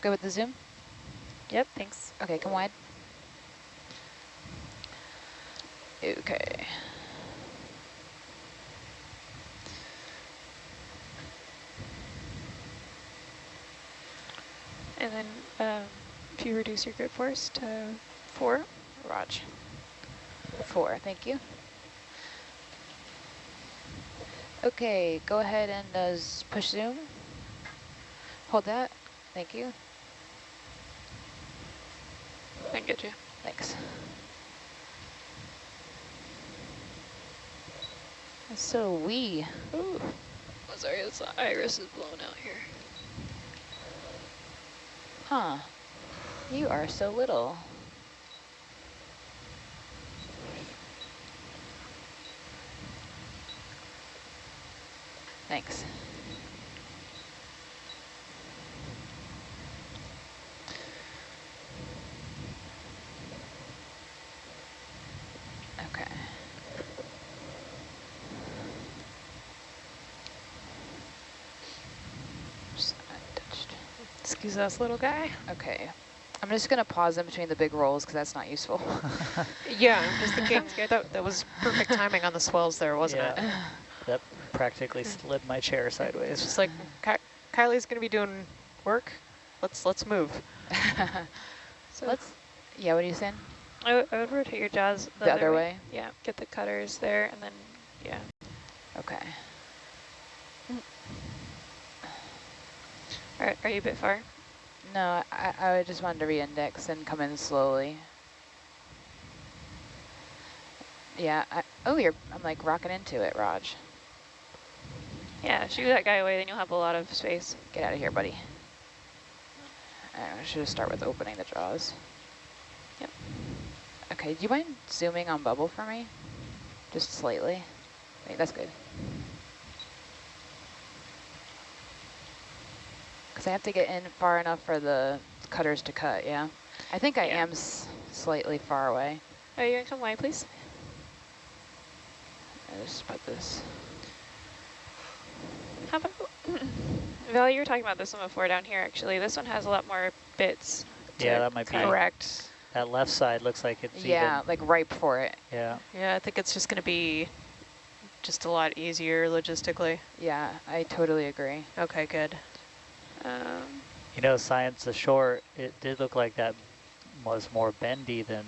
Good with the zoom? Yep, thanks. Okay, come wide. Okay. And then um, if you reduce your grip force to four. Raj. Four, thank you. Okay, go ahead and uh, push zoom. Hold that. Thank you. I get you. Thanks. So we. Ooh. Oh, sorry, this iris is blown out here. Huh. You are so little. Thanks. Okay. Just untouched. Excuse us, little guy. Okay. I'm just going to pause in between the big rolls because that's not useful. Yeah, just thinking that, that was perfect timing on the swells there, wasn't yeah. it? That practically slid my chair sideways. It's sideways. just like Ky Kylie's going to be doing work. Let's let's move. So Let's, yeah, what are you saying? I, w I would rotate your jaws The, other way? Yeah, get the cutters there, and then yeah. Okay. Are are you a bit far? No, I, I just wanted to re-index and come in slowly. Yeah, I, oh, you're, I'm like rocking into it, Raj. Yeah, shoot that guy away, then you'll have a lot of space. Get out of here, buddy. I should start with opening the jaws. Yep. Okay, do you mind zooming on bubble for me? Just slightly. Wait, that's good. Because I have to get in far enough for the cutters to cut, yeah? I think I Yeah. am s slightly far away. Are you going to come wide, please? I just put this. How about, Val, you were talking about this one before down here, actually. This one has a lot more bits. Yeah, that might be- Correct. That left side looks like it's Yeah, even. like ripe for it. Yeah. Yeah, I think it's just going to be just a lot easier logistically. Yeah, I totally agree. Okay, good. Um, You know, science ashore, it did look like that was more bendy than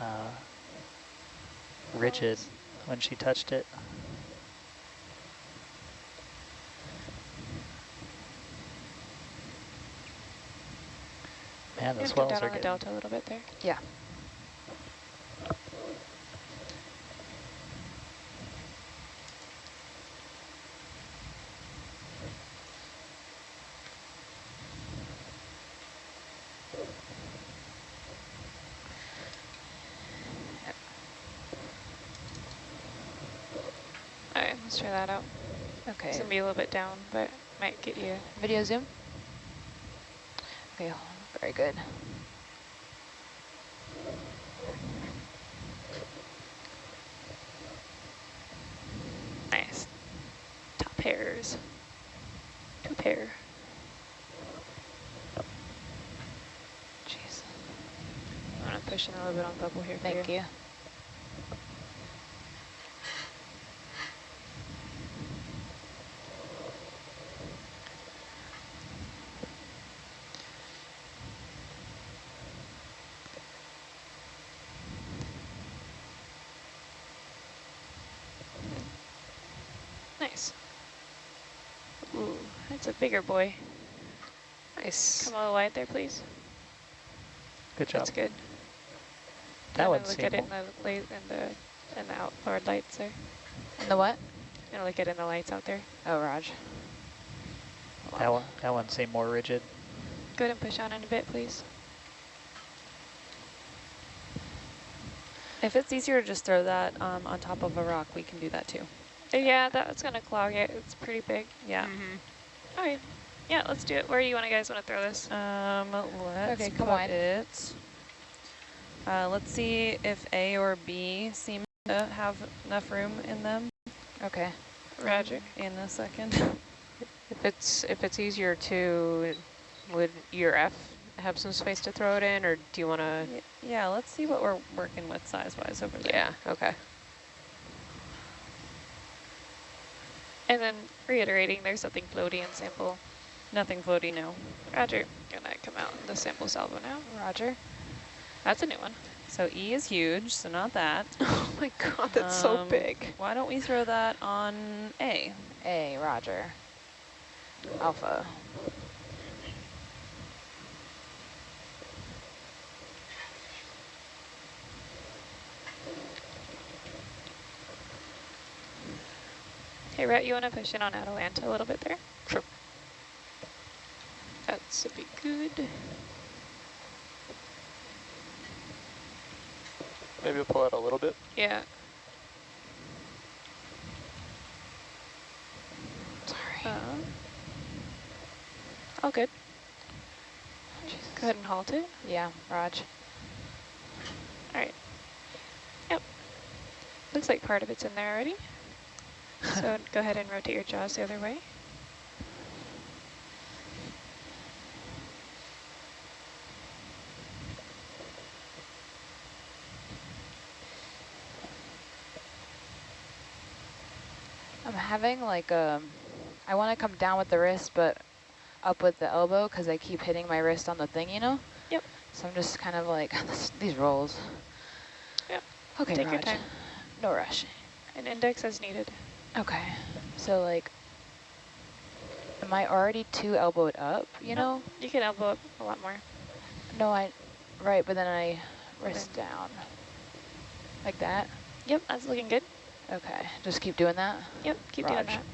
uh, rigid when she touched it. Man, you the swells are on the getting... delta a little bit there. Yeah. Right, that out. Okay. It's going to be a little bit down, but might get you. Video zoom. Okay, very good. Nice. Top pairs. Two pair. Jeez. I'm pushing a little bit on bubble here for Thank you. Nice. Ooh, that's a bigger boy. Nice. Come a little wide there, please. Good job. That's good. That I'm one gonna look seemed at it in the light in the in the outboard lights there. And the what? I'm gonna look at it in the lights out there. Oh, Raj. That one, that one seemed more rigid. Go ahead and push on in a bit, please. If it's easier to just throw that um, on top of a rock, we can do that too. Yeah, that's gonna clog it. It's pretty big. Yeah. All right. Yeah, let's do it. Where do you want to guys want to throw this? Um, let's Okay, come put on. it. Uh, let's see if A or B seem to have enough room in them Okay. Roger. in a second. If it's if it's easier to Would your F have some space to throw it in, or do you want to? Y- Yeah, let's see what we're working with size-wise over there. Yeah, okay. And then reiterating, there's something floaty in sample. Nothing floaty, no. Roger. Gonna come out in the sample salvo now. Roger. That's a new one. So E is huge, so not that. Oh my god, that's so Um, big. Why don't we throw that on A? A, roger. Alpha. Hey, Rhett, you want to push in on Atalanta a little bit there? Sure. That's a be good. Maybe we'll pull out a little bit. Yeah. Sorry. Um, all good. Go ahead and halt it. Yeah, Raj. All right. Yep. Looks like part of it's in there already. So go ahead and rotate your jaws the other way. I'm having like um, I want to come down with the wrist, but up with the elbow because I keep hitting my wrist on the thing, you know? Yep. So I'm just kind of like, these rolls. Yep. Okay, Take your time. No rush. An index as needed. Okay. So like, am I already too elbowed up, you No. know? You can elbow up a lot more. No, I, right, but then I wrist down. Like that? Yep, that's looking good. Okay, just keep doing that? Yep, keep doing that.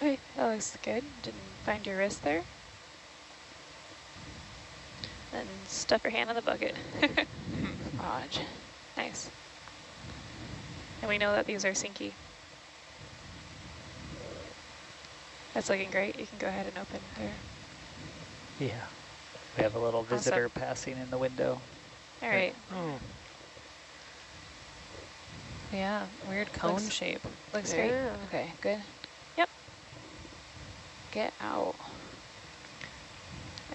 Okay, that looks good. Didn't find your wrist there. Then stuff your hand in the bucket. Raj. Nice. And we know that these are sinky. That's looking great. You can go ahead and open there. Yeah. We have a little Awesome. visitor passing in the window. All right. Oh, Yeah, weird cone Looks- shape. Looks great. yeah. Okay, good. Yep. Get out.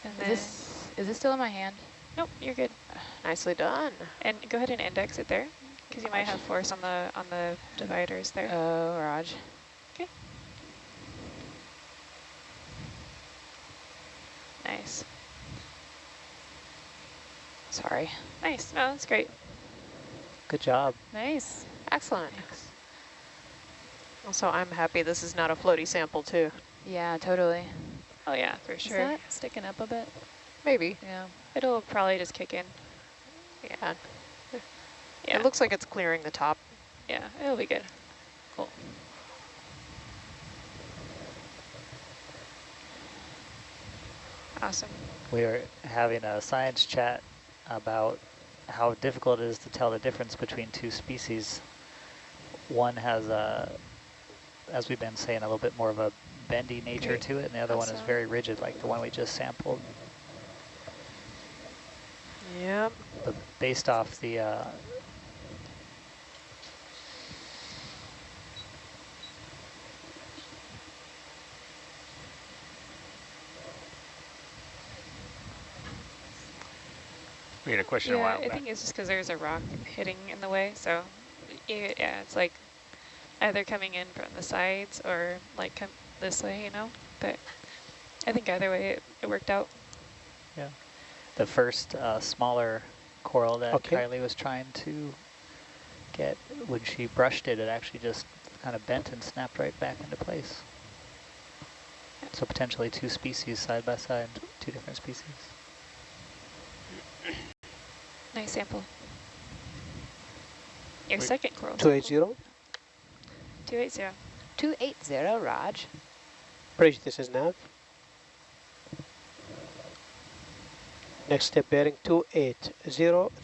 And Is then, this, is this still in my hand? nope, you're good. Nicely done. And go ahead and index it there, because you might have force on the on the dividers there. Oh, Raj. Okay. Nice, Sorry. nice. No, that's great. Good job. Nice. Excellent. Also, I'm happy this is not a floaty sample too. Yeah, totally. Oh yeah, for sure. Is that sticking up a bit? Maybe. Yeah. It'll probably just kick in. Yeah. Yeah, It looks like it's clearing the top. yeah, it'll be good. Cool. Awesome. We are having a science chat about how difficult it is to tell the difference between two species. One has a, as we've been saying, a little bit more of a bendy nature Great. to it, and the other one is very rigid, like the one we just sampled. Yep. But based off the uh, We had a question a yeah, while I back. think it's just because there's a rock hitting in the way. So, y- yeah, it's like either coming in from the sides or like come this way, you know. But I think either way, it, it worked out. Yeah. The first uh, smaller coral that Okay. Kylie was trying to get, when she brushed it, it actually just kind of bent and snapped right back into place. So potentially two species side by side, two different species. Nice sample. Your Wait. second coral. 280. 280. 280, Raj. Bridge, this is nav. Next step bearing 280,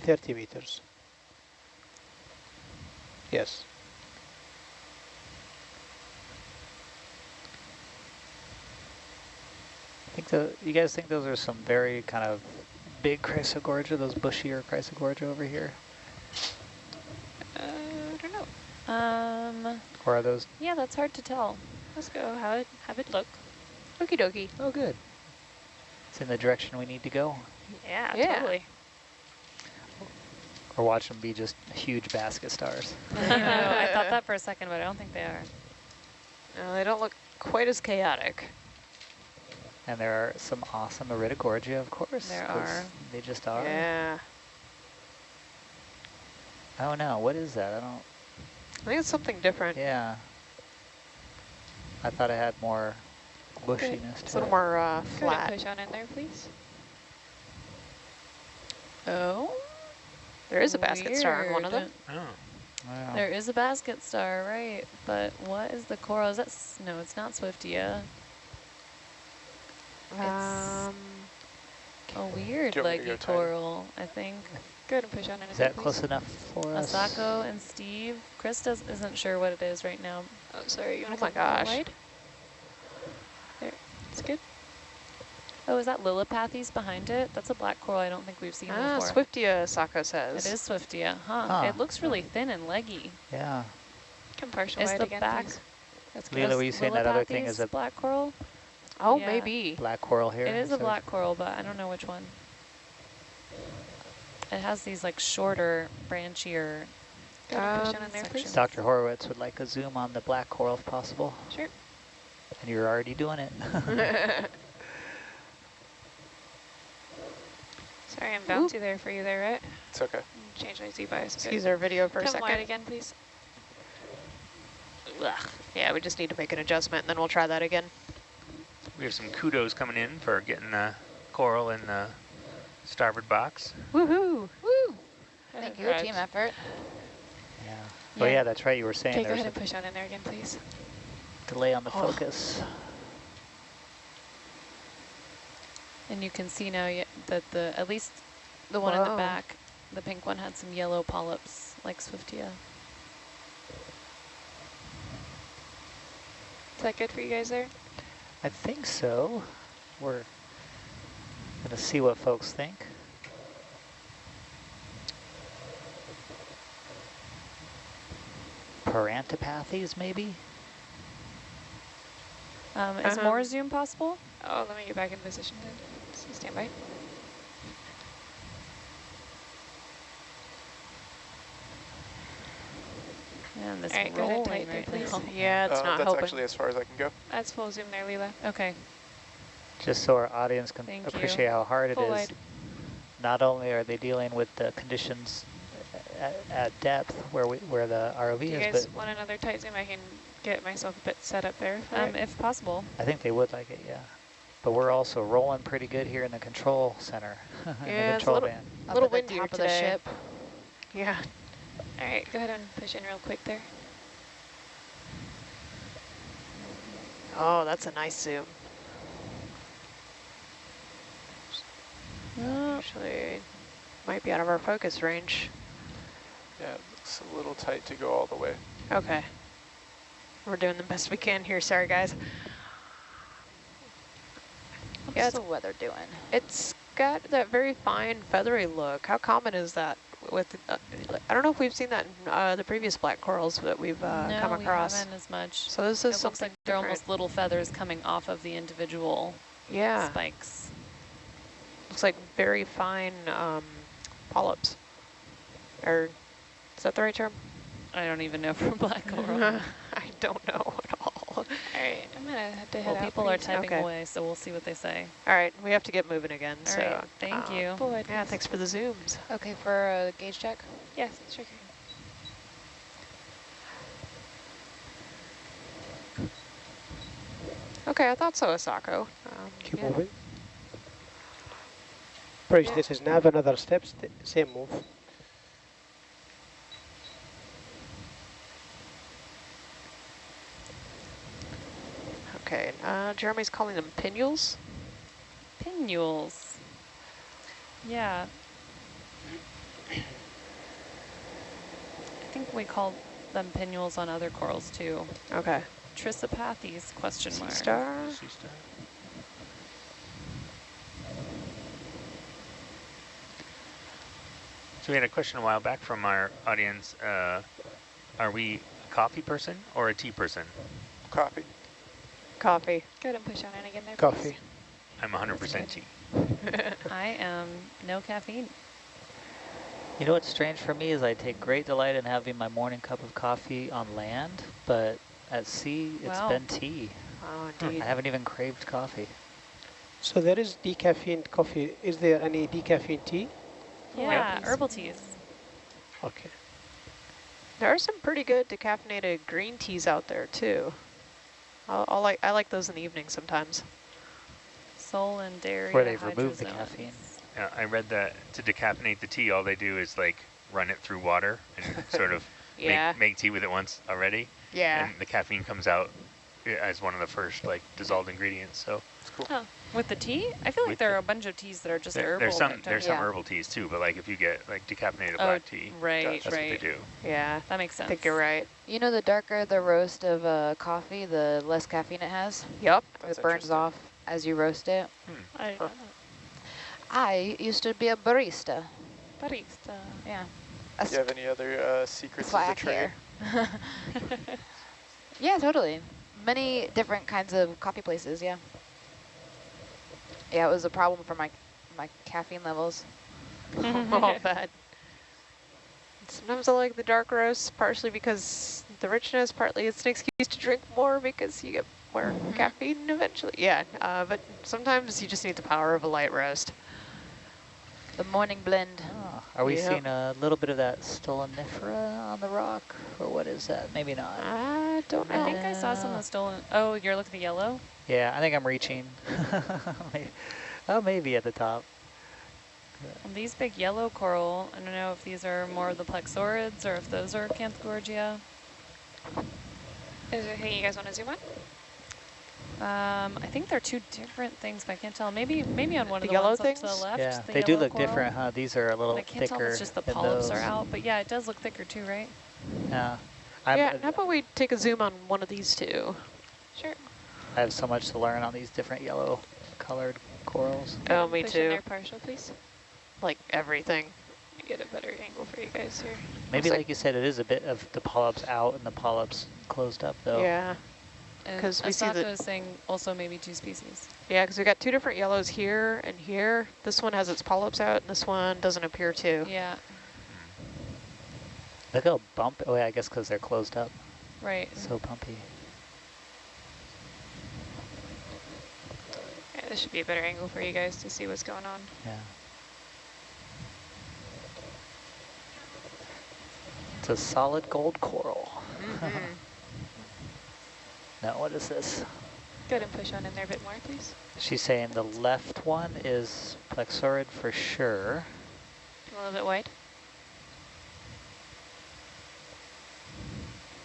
30 meters. Yes. I think the, you guys think those are some very kind of big Chrysogorgia, those bushier Chrysogorgia over here? Uh, I don't know. Um, Or are those, yeah, that's hard to tell. Let's go have it, have it look. Okie dokie. Oh, good. It's in the direction we need to go. Yeah, Yeah. totally. Or watch them be just huge basket stars. I thought that for a second, but I don't think they are. No, they don't look quite as chaotic. And there are some awesome Iridogorgia, of course. There 'cause are. They just are. Yeah. Oh no, what is that? I don't, I think it's something different. yeah. I thought I had more bushiness It's a little it. more uh, Go ahead and flat. push on in there, please. Oh. There is a basket star on one of them. Oh. Wow. There is a basket star, right? But what is the coral? Is that, s- no, it's not Swiftia. Um, A weird Do you want me to go leggy coral, I think. Go ahead and push on in. Is there, that please. close enough for us? Asako and Steve. Chris does, isn't sure what it is right now. Oh, sorry. You Oh want my to come gosh. wide? There. It's good. Oh, is that Lillipathes behind it? That's a black coral I don't think we've seen ah, before. Swiftia, Sako says. It is Swiftia, huh? Huh. It looks really thin and leggy. Yeah. Come partial Is wide the again, back- please. That's Leela, good. were you saying that other thing is Lillipathes a black coral? Oh, Yeah. maybe. black coral here? It is a black coral, but I don't know which one. It has these like shorter, branchier. Go ahead and push Um, on there, please. Dr. Horowitz would like a zoom on the black coral if possible. Sure. And you're already doing it. Sorry, I'm bouncy there for you there, right? It's okay. Change my Z-bias. Excuse our video for a Come second. wide again, please. Ugh. Yeah, we just need to make an adjustment, and then we'll try that again. We have some kudos coming in for getting the coral in the starboard box. Woohoo! Woo! Thank you, Right. team effort. yeah. Oh Yeah. yeah, that's right. You were saying Okay, go ahead and push on in there again, please. Delay on the Oh. focus. And you can see now that the at least the one in the back, the pink one had some yellow polyps like Swiftia. Is that good for you guys there? I think so. We're gonna see what folks think. Parantipathes, maybe? Um, is Um, more zoom possible? Oh, let me get back in position then. So stand by. Man, this All right, go ahead and rolling right there, now. please. Yeah, it's Uh, not that's helping. actually as far as I can go. That's full zoom there, Leela. Okay. Just so our audience can Thank you. appreciate how hard it Full is. wide. Not only are they dealing with the conditions at, at depth where we where the ROV Do you is, guys but want another tight zoom? I can get myself a bit set up there. Um, it. if possible. I think they would like it, yeah. But we're also rolling pretty good here in the control center, in the Yeah, it's a little- band. A little Up windier top of today. the ship. Yeah. All right, go ahead and push in real quick there. Oh, that's a nice zoom. Actually, might be out of our focus range. Yeah, it looks a little tight to go all the way. Okay. We're doing the best we can here. Sorry, guys. What's Yeah, the weather doing? It's got that very fine feathery look. How common is that? With uh, I don't know if we've seen that in uh, the previous black corals that we've uh, no, come we across. haven't as much. So this is looks something like they're different. almost little feathers coming off of the individual yeah. spikes. Looks like very fine um, polyps. Or is that the right term? I don't even know for black coral. I don't know at all. All right, I'm gonna have to head well, out people are typing Okay. away, so we'll see what they say. All right, we have to get moving again. All so right, thank uh, you. soon. Yeah, thanks for the zooms. Okay, for a gauge check. Yes, sure. Okay, I thought so, Asako. Um, Keep yeah. moving. Bridge, this is nav, another step, st same move. Okay, uh, Jeremy's calling them pinnules. Pinnules. Yeah. I think we call them pinnules on other corals too. Okay. Trissopathes, question Sea mark. star. Sea star. So we had a question a while back from our audience. Uh, are we a coffee person or a tea person? Copy. Coffee. Go ahead and push on in again there, Coffee. I'm 100% tea. I am no caffeine. You know what's strange for me is I take great delight in having my morning cup of coffee on land, but at sea it's Wow. been tea. Oh, I haven't even craved coffee. So there is decaffeinated coffee. Is there any decaffeinated tea? Yeah, please. herbal teas. Okay. There are some pretty good decaffeinated green teas out there too. I'll, I'll like I like those in the evening sometimes. Soul and dairy. Where they've removed the caffeine. Uh, I read that to decaffeinate the tea, all they do is like run it through water and sort of Yeah. make, make tea with it once already. Yeah. And the caffeine comes out uh, as one of the first like dissolved ingredients. So It's cool. Oh, with the tea? I feel like With there the- are a bunch of teas that are just there, herbal. there's some there's don't- some Yeah. herbal teas too, but like if you get like decaffeinated Oh, black tea, right, that's what they do. Yeah. That makes sense. I think you're right. You know, the darker the roast of uh, coffee, the less caffeine it has. Yep. That's it burns off as you roast it. I, Huh. I used to be a barista. barista. Yeah. Do you have any other uh, secrets That's of the trade? yeah, totally. Many different kinds of coffee places, yeah. Yeah, it was a problem for my my caffeine levels. All bad. Sometimes I like the dark roast, partially because the richness, partly it's an excuse to drink more because you get more caffeine eventually. Yeah, uh, but sometimes you just need the power of a light roast. The morning blend. Oh, are we Yep. seeing a little bit of that stolonifera on the rock? Or what is that? Maybe not. I don't know. I think I saw some of the stolen. Oh, you're looking at the yellow? Yeah, I think I'm reaching. Oh, maybe at the top. Well, these big yellow coral, I don't know if these are more of the plexaurids or if those are Acanthogorgia. Is there anything you guys want to zoom on? Um, I think they're two different things, but I can't tell. Maybe maybe on one The of the yellow ones up to things? the left. yeah, the they do look coral. different, huh? These are a little thicker. I can't tell thicker if it's just the polyps are out, but yeah, it does look thicker too, right? Yeah. I'm, yeah, how about we take a zoom on one of these two? Sure. I have so much to learn on these different yellow colored corals. Oh, me Push too. there partial, please. Like everything. Get a better angle for you guys here. Maybe like- like you said, it is a bit of the polyps out and the polyps closed up though. Yeah. And 'Cause we see the- Asako saying also maybe two species. Yeah, because we got two different yellows here and here. This one has its polyps out, and this one doesn't appear to. Yeah, Look how bump. Oh yeah, I guess because they're closed up. right. So bumpy. Yeah, this should be a better angle for you guys to see what's going on. Yeah. It's a solid gold coral. Mhm. Now what is this? Go ahead and push on in there a bit more, please. She's saying the left one is plexaurid for sure. A little bit wide.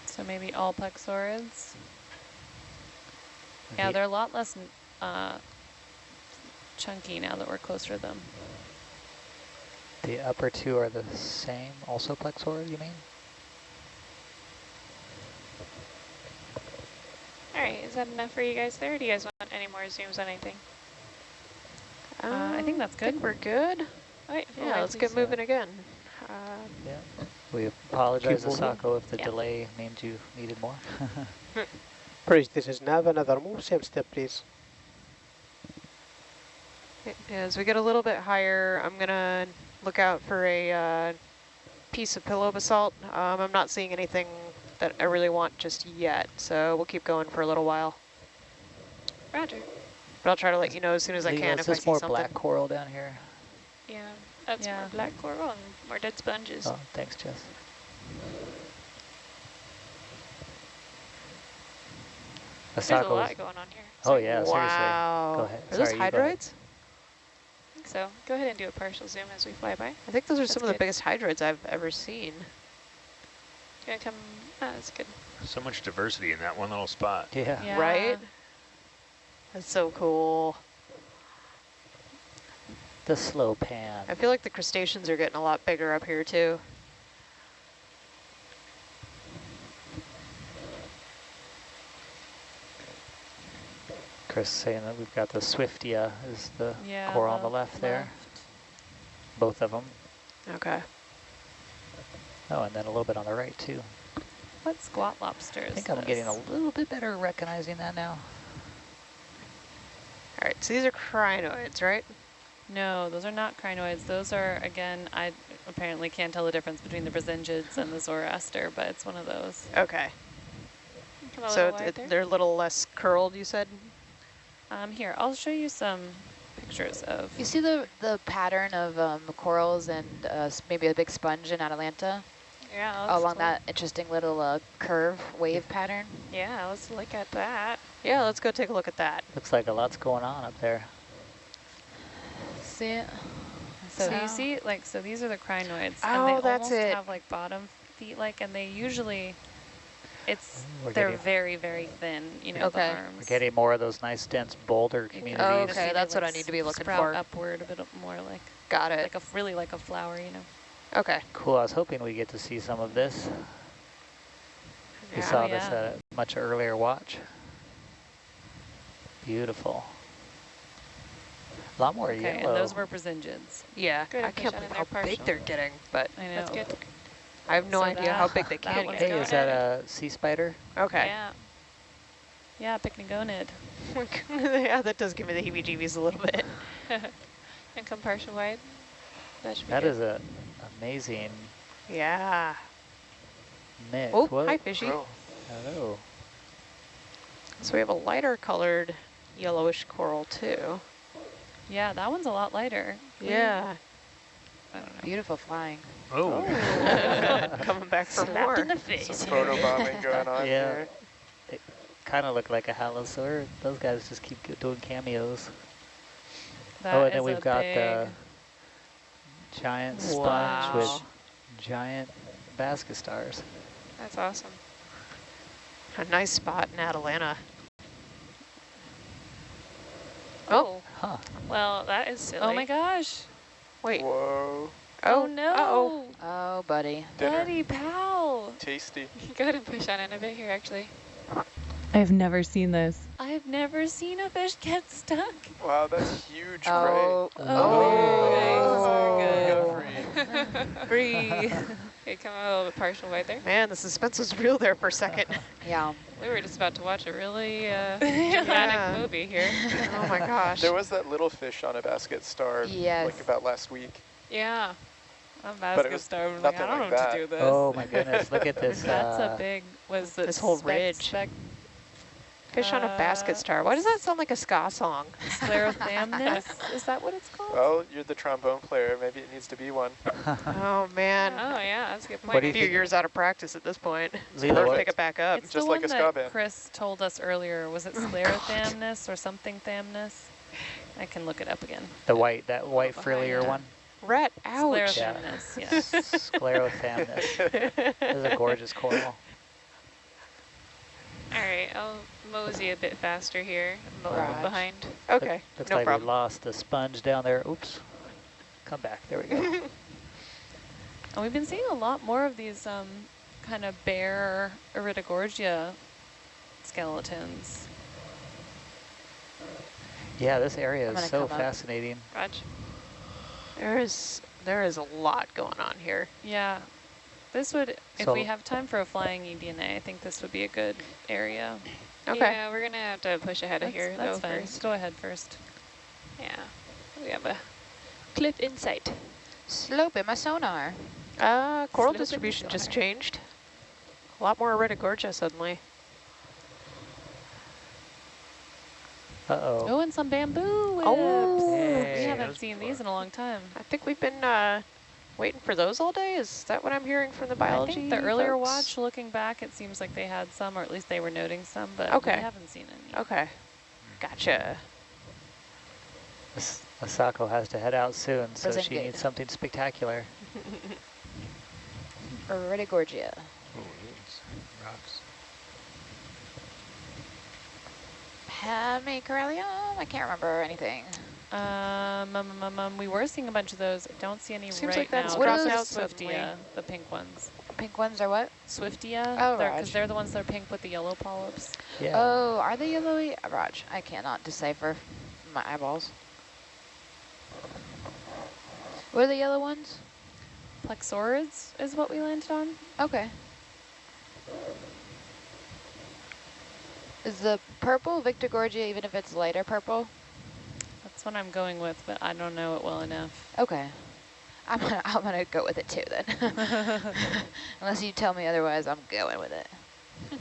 So maybe all plexaurids. Yeah, The- they're a lot less uh, chunky now that we're closer to them. The upper two are the same, also plexaurid, you mean? All right, is that enough for you guys there? Or do you guys want any more zooms on anything? Uh, I think that's I think good. we're good. All right, Yeah, wide, let's get moving again. Uh, Yeah. We apologize, Keep. Asako, if the Yeah. delay means you needed more. Bridge, this is nav, another move, same step, please. as we get a little bit higher, I'm gonna look out for a uh, piece of pillow basalt. Um, I'm not seeing anything that I really want just yet, so we'll keep going for a little while. Roger. But I'll try to let you know as soon as I can us if I this see more something. black coral down here. Yeah, that's Yeah. more black coral and more dead sponges. Oh, thanks, Jess. There's a lot going on here. Oh yeah, seriously. wow. Go ahead. Are those Sorry, you go ahead. hydroids? I think so. Go ahead and do a partial zoom as we fly by. I think those are That's some of the biggest hydroids I've ever seen. You gonna come? Ah, that's good. So much diversity in that one little spot. Yeah. Yeah. Right? That's so cool. The slow pan. I feel like the crustaceans are getting a lot bigger up here too. Chris saying that we've got the Swiftia is the Yeah, coral on the left there. Both of them. Okay. Oh, and then a little bit on the right too. What squat lobster I is think I'm getting a little bit better at recognizing that now. All right, so these are crinoids, right? No, those are not crinoids. Those are, again, I apparently can't tell the difference between the Brisingids and the Zoroaster, but it's one of those. Okay. So little it, they're a little less curled, you said? Um, here, I'll show you some pictures of. You see the the pattern of um, corals and uh, maybe a big sponge in Atalanta Yeah, let's along look- that interesting little uh, curve wave pattern? Yeah, let's look at that. Yeah, let's go take a look at that. Looks like a lot's going on up there. See it? So So- you see, like, so these are the crinoids, Oh, and they that's almost it. have like bottom feet, like, and they usually, it's We're they're getting- very, very thin, you know, Okay. the We're getting more of those nice dense boulder You communities. Oh, okay, see they, that's what I need to be looking sprout for. upward a bit more like, Got it. like a really like a flower, you know. Okay. Cool, I was hoping we get to see some of this. We Yeah. saw Oh, this yeah. at a much earlier watch. Beautiful. A lot more Okay, yellow. and those were Brisingids. Yeah, Good I can't believe there how big they're getting, but I know. That's good. I have no So idea how big they can get. hey, is that a sea spider? Okay. Yeah. Yeah, Pycnogonid. yeah, that does give me the heebie-jeebies a little bit. and come partial wide. That should be That good. is a amazing Yeah. mix. Oh, Whoa. hi, fishy. Oh, Hello. So we have a lighter colored yellowish coral too. Yeah, that one's a lot lighter. Yeah. I don't know. Beautiful flying. Oh, oh. Coming back for Slapped more. in the face. some photo bombing going on Yeah. here. Kind of look like a halosaur. Those guys just keep doing cameos. That oh, and then we've a got big, the giant sponge with giant basket stars. That's awesome. A nice spot in Atalanta. Oh, Huh. Well, that is silly. Oh my gosh. wait. Whoa, Oh, oh no. Uh-oh. Oh, buddy. dinner, Buddy pal. tasty. Go ahead and push on in a bit here, actually. I've never seen this. I've never seen a fish get stuck. Wow, that's huge, Oh, Oh, Ray. good. Free. Okay, come out a little bit partial right there. Man, the suspense was real there for a second. yeah. We were just about to watch a really uh, Yeah. dramatic movie here. oh my gosh. There was that little fish on a basket star Yes. like about last week. Yeah. I'm it basket was star. I'm like, I don't like know what to do this. Oh my goodness, look at this. That's uh, a big, was it This whole spec- ridge. Spec Fish on a basket uh, star. Why does that sound like a ska song? sclerothamnus? Is that what it's called? Well, you're the trombone player. Maybe it needs to be one. Oh man. Oh, yeah, that's a good point. What do a few think- years out of practice at this point. Leela, Perfect. what- Pick it back up. It's just the like one a ska that band. Chris told us earlier. Was it Oh, or something thamnus? I can look it up again. the white, that white behind frillier one. Rat, ouch. Yeah. Sclerothamnus, yes. Sclerothamnus. This is a gorgeous coral. All right, I'll mosey a bit faster here. I'm a little Right. behind. okay, Looks no like we lost the sponge down there. Oops. Come back. There we go. And we've been seeing a lot more of these um, kind of bare Iridogorgia skeletons. yeah, this area I'm is so fascinating. Raj. There is there is a lot going on here. Yeah. This would, if So- we have time for a flying eDNA, I think this would be a good area. Okay. Yeah, we're going to have to push ahead of here, that's though, fine. first. Go ahead first. Yeah. We have a cliff insight. Slope in my sonar. Uh, coral Slope distribution just changed. A lot more Iridogorgia suddenly. Uh-oh. Oh, and some bamboo whips. Oh. we haven't seen before. these in a long time. I think we've been uh, waiting for those all day. Is that what I'm hearing from the biology I think the earlier folks? watch, looking back, it seems like they had some, or at least they were noting some, but Okay. we haven't seen any. Okay. Gotcha. As- Asako has to head out soon, so Wasn't she good. needs something spectacular. Iridogorgia. oh, it's rocks. Hemicorallium? I can't remember anything. Um, um, um, um, um, we were seeing a bunch of those. I don't see any Seems right like that's now. dropping Those out. Swiftia, the pink ones. Pink ones are what? Swiftia, Oh, because Raj. they're the ones that are pink with the yellow polyps. Yeah. Oh, are they yellowy? Raj, I cannot decipher my eyeballs. What are the yellow ones? Plexaurids is what we landed on. Okay. Is the purple Victorgorgia, even if it's lighter purple? That's what I'm going with, but I don't know it well enough. Okay. I'm gonna, I'm gonna go with it too then. Unless you tell me otherwise, I'm going with it.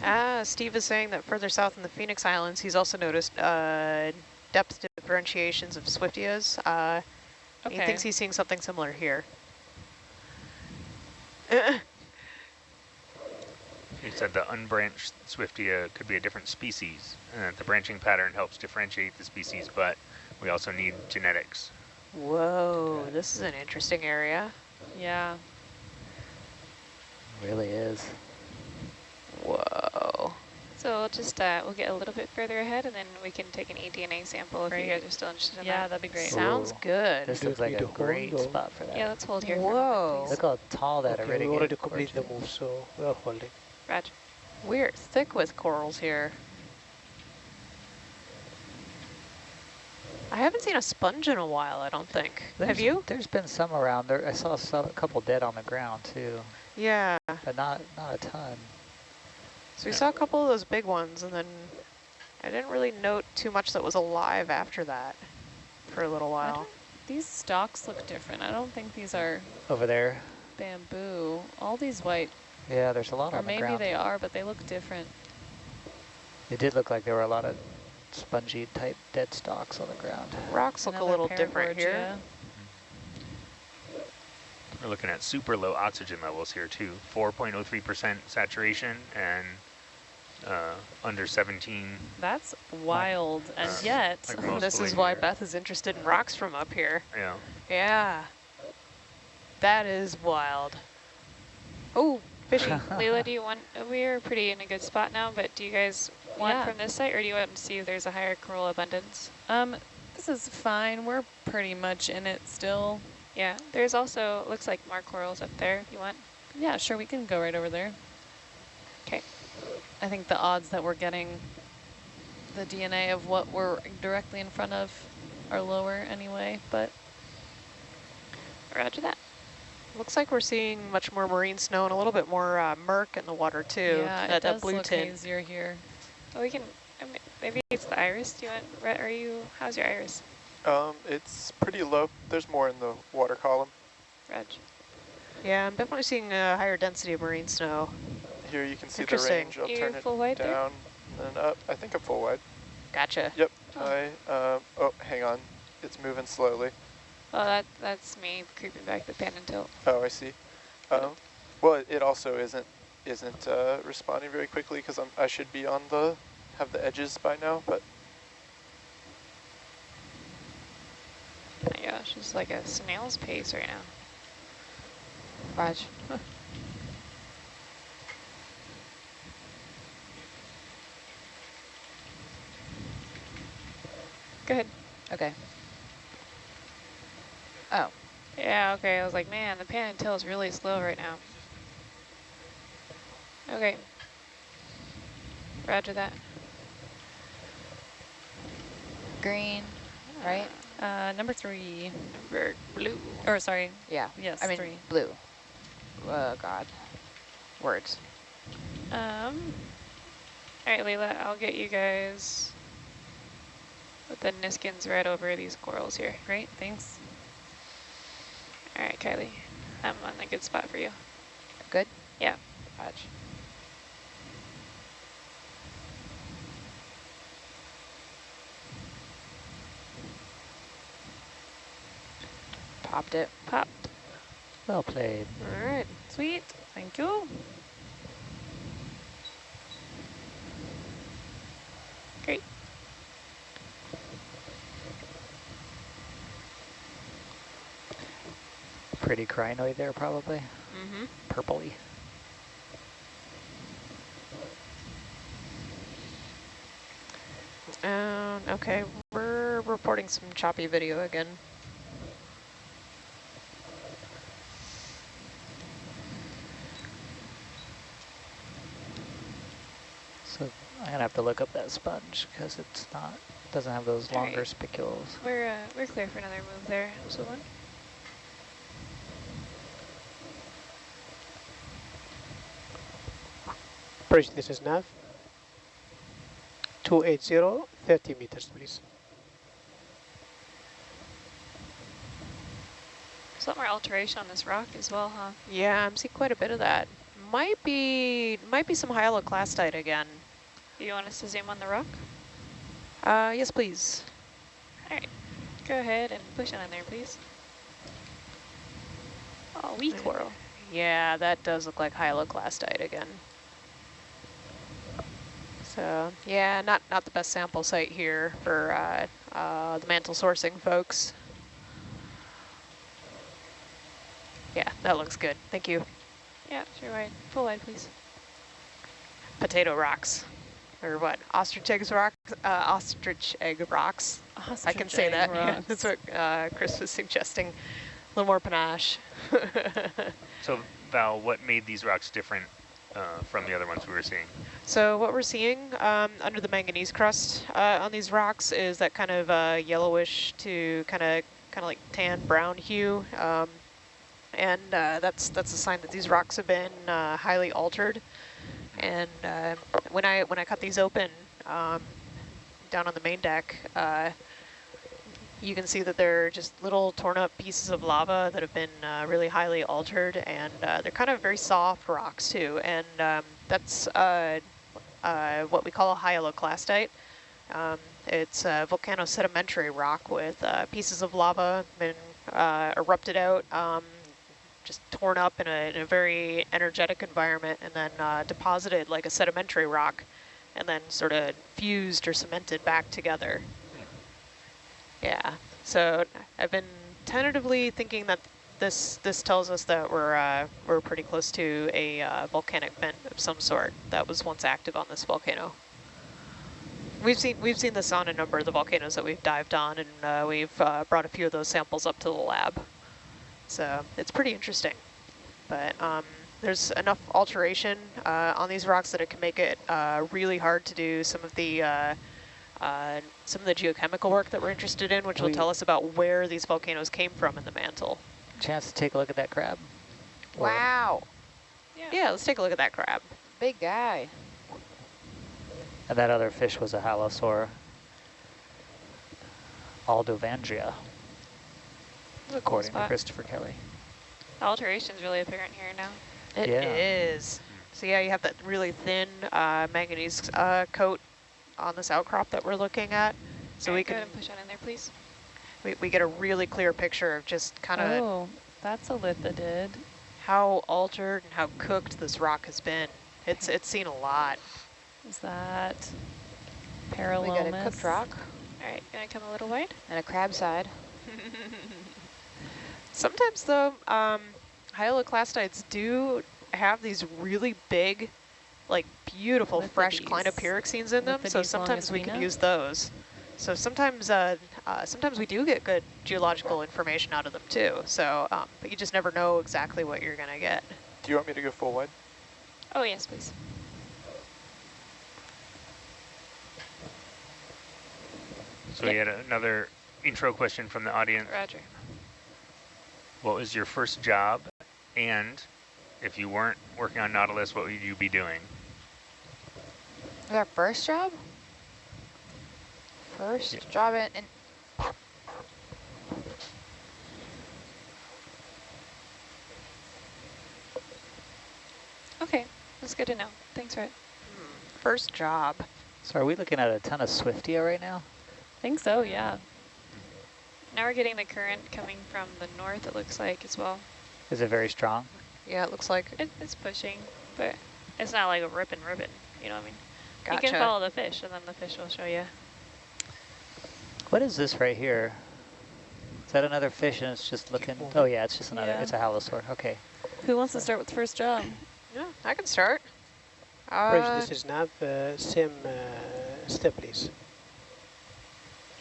Ah, Steve is saying that further south in the Phoenix Islands, he's also noticed uh, depth differentiations of Swiftias. Uh, He thinks he's seeing something similar here. He said the unbranched Swiftia could be a different species. and that the branching pattern helps differentiate the species, but we also need genetics. Whoa, this is an interesting area. Yeah. Really is. Whoa. So we'll just, uh, we'll get a little bit further ahead and then we can take an eDNA sample if you guys are still interested in Yeah, that. that'd be great. Sounds good. This Do looks like a need hold great or- spot for that. Yeah, let's hold here. for a Whoa. moment, Look how tall that Okay, iridium we already gorge complete the is. move, so we are holding. please. Raj. We're thick with corals here. I haven't seen a sponge in a while, I don't think. Have you? There's been some around there. I saw some, a couple dead on the ground too, Yeah. but not not a ton. So we saw a couple of those big ones, and then I didn't really note too much that was alive after that for a little while. These stalks look different. I don't think these are Over there, bamboo. All these white, yeah, there's a lot or on the ground. Or maybe they are, but they look different. It did look like there were a lot of spongy type dead stalks on the ground. Rocks look a little different here. Paragorgia. We're looking at super low oxygen levels here too. 4.03% saturation and uh, under 17. That's wild, and Uh, yet like This is why here. Beth is interested in rocks from up here. Yeah. Yeah. That is wild. Oh, fishy. Leila, do you want, we're pretty in a good spot now, but do you guys want Yeah. from this site or do you want to see if there's a higher coral abundance? um, this is fine. We're pretty much in it still. Yeah, there's also, looks like more corals up there if you want. Yeah, sure, we can go right over there. Okay. I think the odds that we're getting the DNA of what we're directly in front of are lower anyway, but Roger that. Looks like we're seeing much more marine snow and a little bit more uh, murk in the water too. yeah, that, it that does blue look tint. hazier here. Well, we can, I mean, maybe it's the iris. Do you want, Re- are you, how's your iris, Um, it's pretty low. There's more in the water column. Reg? Yeah, I'm definitely seeing a higher density of marine snow. Here you can see the range. I'll You turn it full wide there? down and up. I think I'm full wide. Gotcha. Yep. Oh. I, uh, oh, hang on. It's moving slowly. Well, that that's me creeping back the pan and tilt. Oh, I see. Um, well, it also isn't isn't uh, responding very quickly because I'm I should be on the have the edges by now, but Oh my gosh, it's like a snail's pace right now. Raj. Go ahead. Okay. Oh, Yeah, okay, I was like, man, the pan and tilt is really slow right now. Okay. Roger that. Green, right? Uh, number three, Number blue. or sorry, Yeah. yes, I mean, three. blue. Oh, God. Words. Um, all right, Leila, I'll get you guys with the Niskins right over these corals here. Great, thanks. All right, Kylie, I'm on a good spot for you. Good? Yeah. Raj. Popped it. Popped. Well played. All right. Sweet, thank you. Great. Pretty crinoid there probably. Mm-hmm. Purpley. Um, okay, we're reporting some choppy video again. So I'm gonna have to look up that sponge because it's not doesn't have those All longer right. spicules. We're uh, we're clear for another move there, so one. Bridge, this is nav. 280, 30 meters, please. There's a lot more alteration on this rock as well, huh? Yeah, I'm seeing quite a bit of that. Might be might be some hyaloclastite again. You want us to zoom on the rock? Uh, yes, please. All right, go ahead and push on in there, please. Oh, wee coral. Yeah, that does look like hyaloclastite again. So yeah, not not the best sample site here for uh, uh, the mantle sourcing folks. Yeah, that looks good. Thank you. Yeah, sure wide. Full wide, please. Potato rocks, or what? Ostrich eggs rocks. Uh, ostrich egg rocks. I can say that. Yeah, that's what uh, Chris was suggesting. A little more panache. So Val, what made these rocks different uh, from the other ones we were seeing? So what we're seeing um, under the manganese crust uh, on these rocks is that kind of uh, yellowish to kind of kind of like tan brown hue, um, and uh, that's that's a sign that these rocks have been uh, highly altered. And uh, when I when I cut these open um, down on the main deck, uh, you can see that they're just little torn up pieces of lava that have been uh, really highly altered and uh, they're kind of very soft rocks too. And um, that's uh, uh, what we call a hyaloclastite. Um, it's a volcano sedimentary rock with pieces of lava been erupted out, um, just torn up in a, in a very energetic environment and then uh, deposited like a sedimentary rock and then sort of fused or cemented back together. Yeah, so I've been tentatively thinking that this this tells us that we're uh, we're pretty close to a uh, volcanic vent of some sort that was once active on this volcano. We've seen we've seen this on a number of the volcanoes that we've dived on, and uh, we've uh, brought a few of those samples up to the lab. So it's pretty interesting, but um, there's enough alteration uh, on these rocks that it can make it uh, really hard to do some of the uh, uh, some of the geochemical work that we're interested in, which will tell us about where these volcanoes came from in the mantle. Chance to take a look at that crab? Or- Wow, Yeah, let's take a look at that crab. big guy. And that other fish was a halosaur. Aldrovandia, This is a cool according to. Christopher Kelly. The alteration's really apparent here now. It is. Yeah. So yeah, you have that really thin uh, manganese uh, coat on this outcrop that we're looking at. So All we right, go can ahead and push on in there, please. we, we get a really clear picture of just kind of Oh, that's a lithodid. how altered and how cooked this rock has been. It's it's seen a lot. Is that We got a cooked rock All right, gonna come a little wide. and a crab side. Sometimes though, um, hyaloclastites do have these really big, like beautiful fresh clinopyroxenes in them. So sometimes we can longestina? use those. So sometimes, uh, uh, sometimes we do get good geological information out of them too. So, um, but you just never know exactly what you're gonna get. Do you want me to go full wide? Oh, yes, please. So we had another intro question from the audience. Roger. What was your first job? And if you weren't working on Nautilus, what would you be doing? Our first job? First Yeah. job in, in Okay, that's good to know. Thanks, Rhett. First job. So are we looking at a ton of Swiftia right now? I think so, yeah. Now we're getting the current coming from the north, it looks like, as well. Is it very strong? Yeah, it looks like. It, it's pushing, but it's not like a ripping ribbon, you know what I mean? Gotcha. You can follow the fish, and then the fish will show you. What is this right here? Is that another fish and it's just looking, oh yeah, it's just another, Yeah. it's a halosaur, okay. Who wants to start with the first job? Yeah, I can start. Rich, Uh, this is not the same uh, step, please.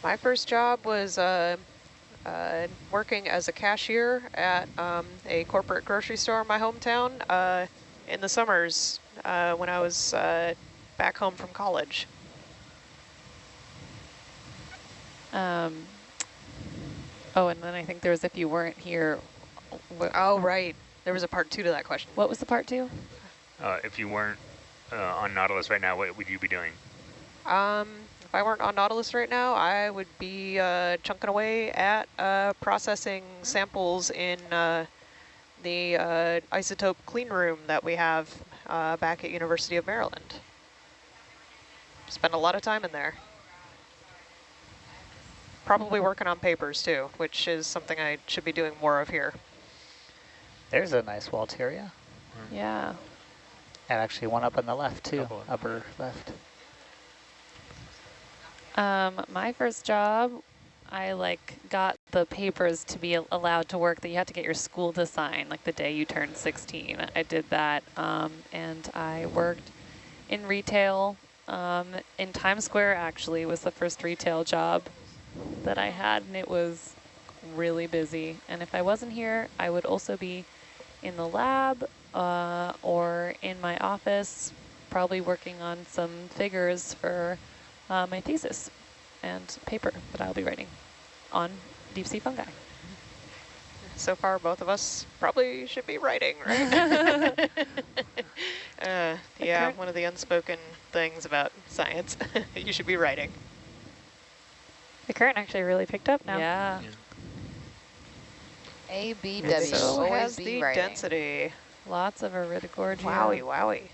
My first job was uh, uh, working as a cashier at um, a corporate grocery store in my hometown uh, in the summers uh, when I was uh, back home from college. Um, oh, and then I think there was if you weren't here. What, Oh, right. There was a part two to that question. what was the part two? Uh, if you weren't uh, on Nautilus right now, what would you be doing? Um, if I weren't on Nautilus right now, I would be uh, chunking away at uh, processing samples in uh, the uh, isotope clean room that we have uh, back at University of Maryland. Spend a lot of time in there. Probably working on papers too, which is something I should be doing more of here. There's a nice Walteria. Yeah. And actually one up on the left too, upper left. Um, my first job, I like got the papers to be allowed to work that you had to get your school to sign like the day you turned 16. I did that um, and I worked in retail um, in Times Square actually was the first retail job that I had and it was really busy. And if I wasn't here, I would also be in the lab uh, or in my office, probably working on some figures for uh, my thesis and paper that I'll be writing on deep sea fungi. So far, both of us probably should be writing, right? uh, yeah, one of the unspoken things about science. you should be writing. The current actually really picked up now. Yeah. A, B, W, so has the writing. density. Lots of Iridogorgia. Wowie, wowie.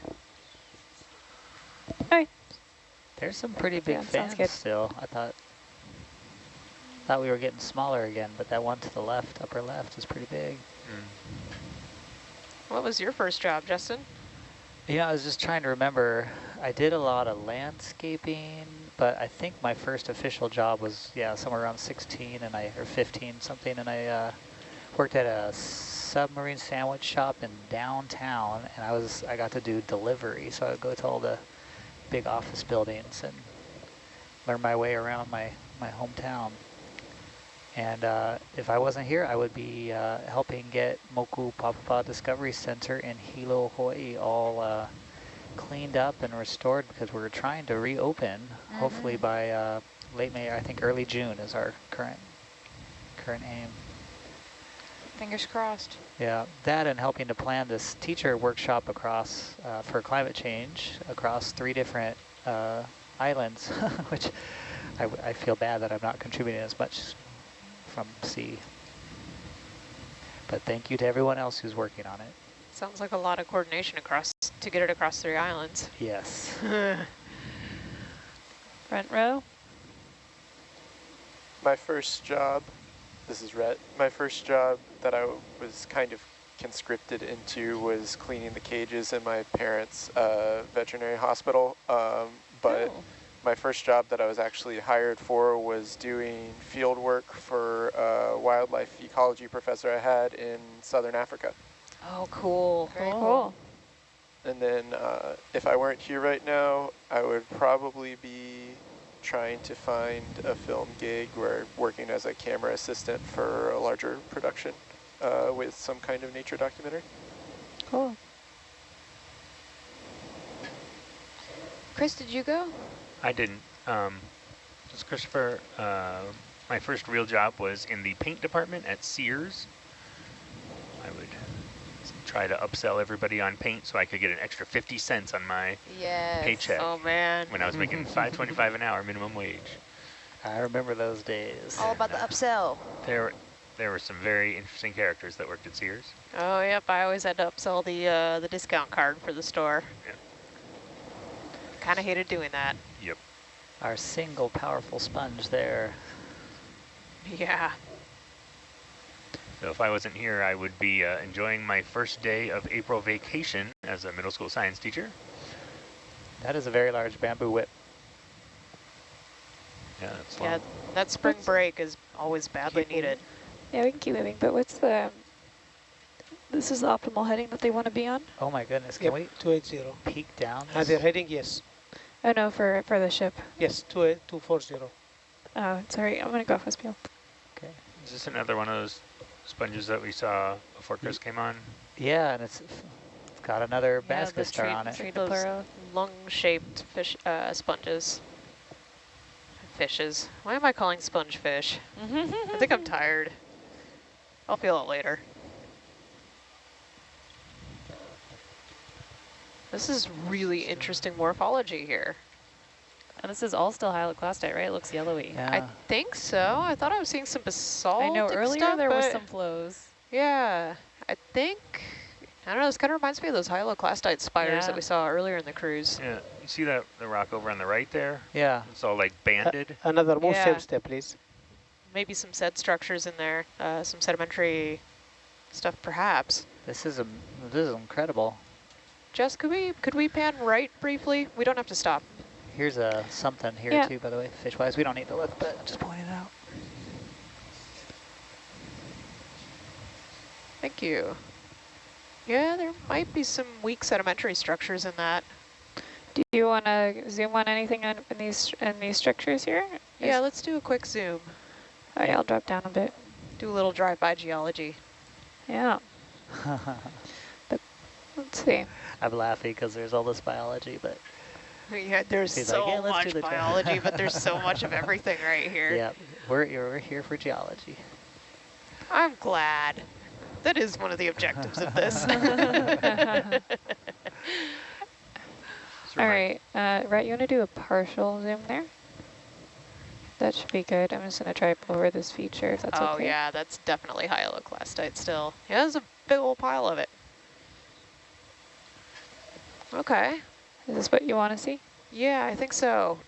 There's some pretty big Yeah, fans still. I thought thought we were getting smaller again, but that one to the left, upper left, is pretty big. What was your first job, Justin? Yeah, I was just trying to remember. I did a lot of landscaping, but I think my first official job was yeah somewhere around 16 and I or 15 something, and I uh, worked at a submarine sandwich shop in downtown, and I was I got to do delivery, so I would go to all the big office buildings and learn my way around my my hometown. And uh, if I wasn't here, I would be uh, helping get Mokupāpapa Discovery Center in Hilo, Hawaii all uh, cleaned up and restored because we're trying to reopen, hopefully by uh, late May, I think early June is our current current aim. Fingers crossed. Yeah, that and helping to plan this teacher workshop across uh, for climate change across three different uh, islands, which I, w- I feel bad that I'm not contributing as much from sea. But thank you to everyone else who's working on it. Sounds like a lot of coordination across to get it across three islands. Yes. Front row. My first job, this is Rhett, my first job that I was kind of conscripted into was cleaning the cages in my parents' uh, veterinary hospital. Um, but Oh. my first job that I was actually hired for was doing field work for a wildlife ecology professor I had in southern Africa. Oh, cool. Very cool. And then uh, if I weren't here right now, I would probably be trying to find a film gig where working as a camera assistant for a larger production uh, with some kind of nature documentary. Cool. Chris, did you go? I didn't. Um, just Christopher, uh, my first real job was in the paint department at Sears. I would s- try to upsell everybody on paint so I could get an extra 50 cents on my Yes. paycheck Oh man. when I was making 5.25 an hour minimum wage. I remember those days. All about the upsell. There, there were some very interesting characters that worked at Sears. Oh yep, I always had to upsell the uh, the discount card for the store. Yeah. Kind of hated doing that. Yep. Our single powerful sponge there. Yeah. So if I wasn't here, I would be uh, enjoying my first day of April vacation as a middle school science teacher. That is a very large bamboo whip. Yeah, that's Yeah, long. that spring break is always badly Keep needed. Yeah, we can keep moving, but what's the, this is the optimal heading that they want to be on? Oh my goodness, can Yep, we 280. peek down? Uh, this? they're heading, yes. Oh no, for, for the ship. Yes, 28 240. Oh, sorry, I'm going to go off Westfield. Okay. Is this another one of those sponges that we saw before Chris came on? Yeah, and it's, it's got another Yeah, basket the star on it. tree Those diplero. lung-shaped fish uh, sponges. Fishes. Why am I calling sponge fish? I think I'm tired. I'll feel it later. This is really interesting morphology here. And this is all still hyaloclastite, right? It looks yellowy. Yeah. I think so. I thought I was seeing some basalt. I know earlier stuff, there were but some flows. Yeah, I think, I don't know, this kind of reminds me of those hyaloclastite spires Yeah. that we saw earlier in the cruise. Yeah, you see that the rock over on the right there? yeah. It's all like banded. Another more Yeah. step, please. Maybe some sed structures in there, uh, some sedimentary stuff perhaps. This is a this is incredible. Jess, could we, could we pan right briefly? We don't have to stop. Here's a something here Yeah. too, by the way, fish wise. We don't need to look, but I'm just pointing it out. Thank you. Yeah, there might be some weak sedimentary structures in that. Do you want to zoom on anything on, in these in these structures here? Yeah, let's do a quick zoom. Oh, yeah, I'll drop down a bit. Do a little drive-by geology. Yeah. but, Let's see. I'm laughing because there's all this biology, but Yeah, there's He's so like, "Yeah, much biology, but there's so much of everything right here. yeah, we're we're here for geology. I'm glad. That is one of the objectives of this. All right, right, uh, Rhett, you want to do a partial zoom there? That should be good. I'm just going to try over this feature if that's oh okay. yeah, that's definitely hyaloclastite still. Yeah, there's a big old pile of it. Okay. Is this what you want to see? Yeah, I think so.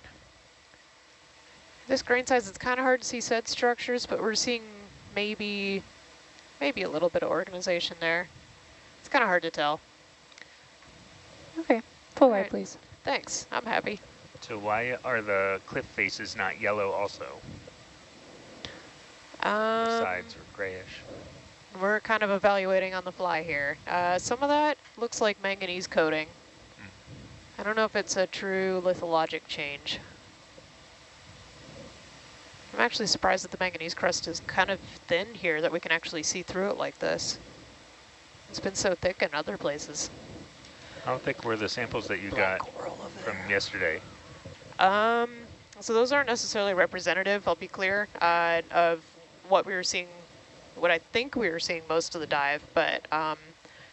This grain size, it's kind of hard to see said structures, but we're seeing maybe, maybe a little bit of organization there. It's kind of hard to tell. Okay, full wide, please. Thanks, I'm happy. So why are the cliff faces not yellow also? Um, Sides are grayish. We're kind of evaluating on the fly here. Uh, some of that looks like manganese coating. I don't know if it's a true lithologic change. I'm actually surprised that the manganese crust is kind of thin here, that we can actually see through it like this. It's been so thick in other places. How thick were the samples that you got from yesterday? Um, so those aren't necessarily representative, I'll be clear, uh, of what we were seeing, what I think we were seeing most of the dive, but um,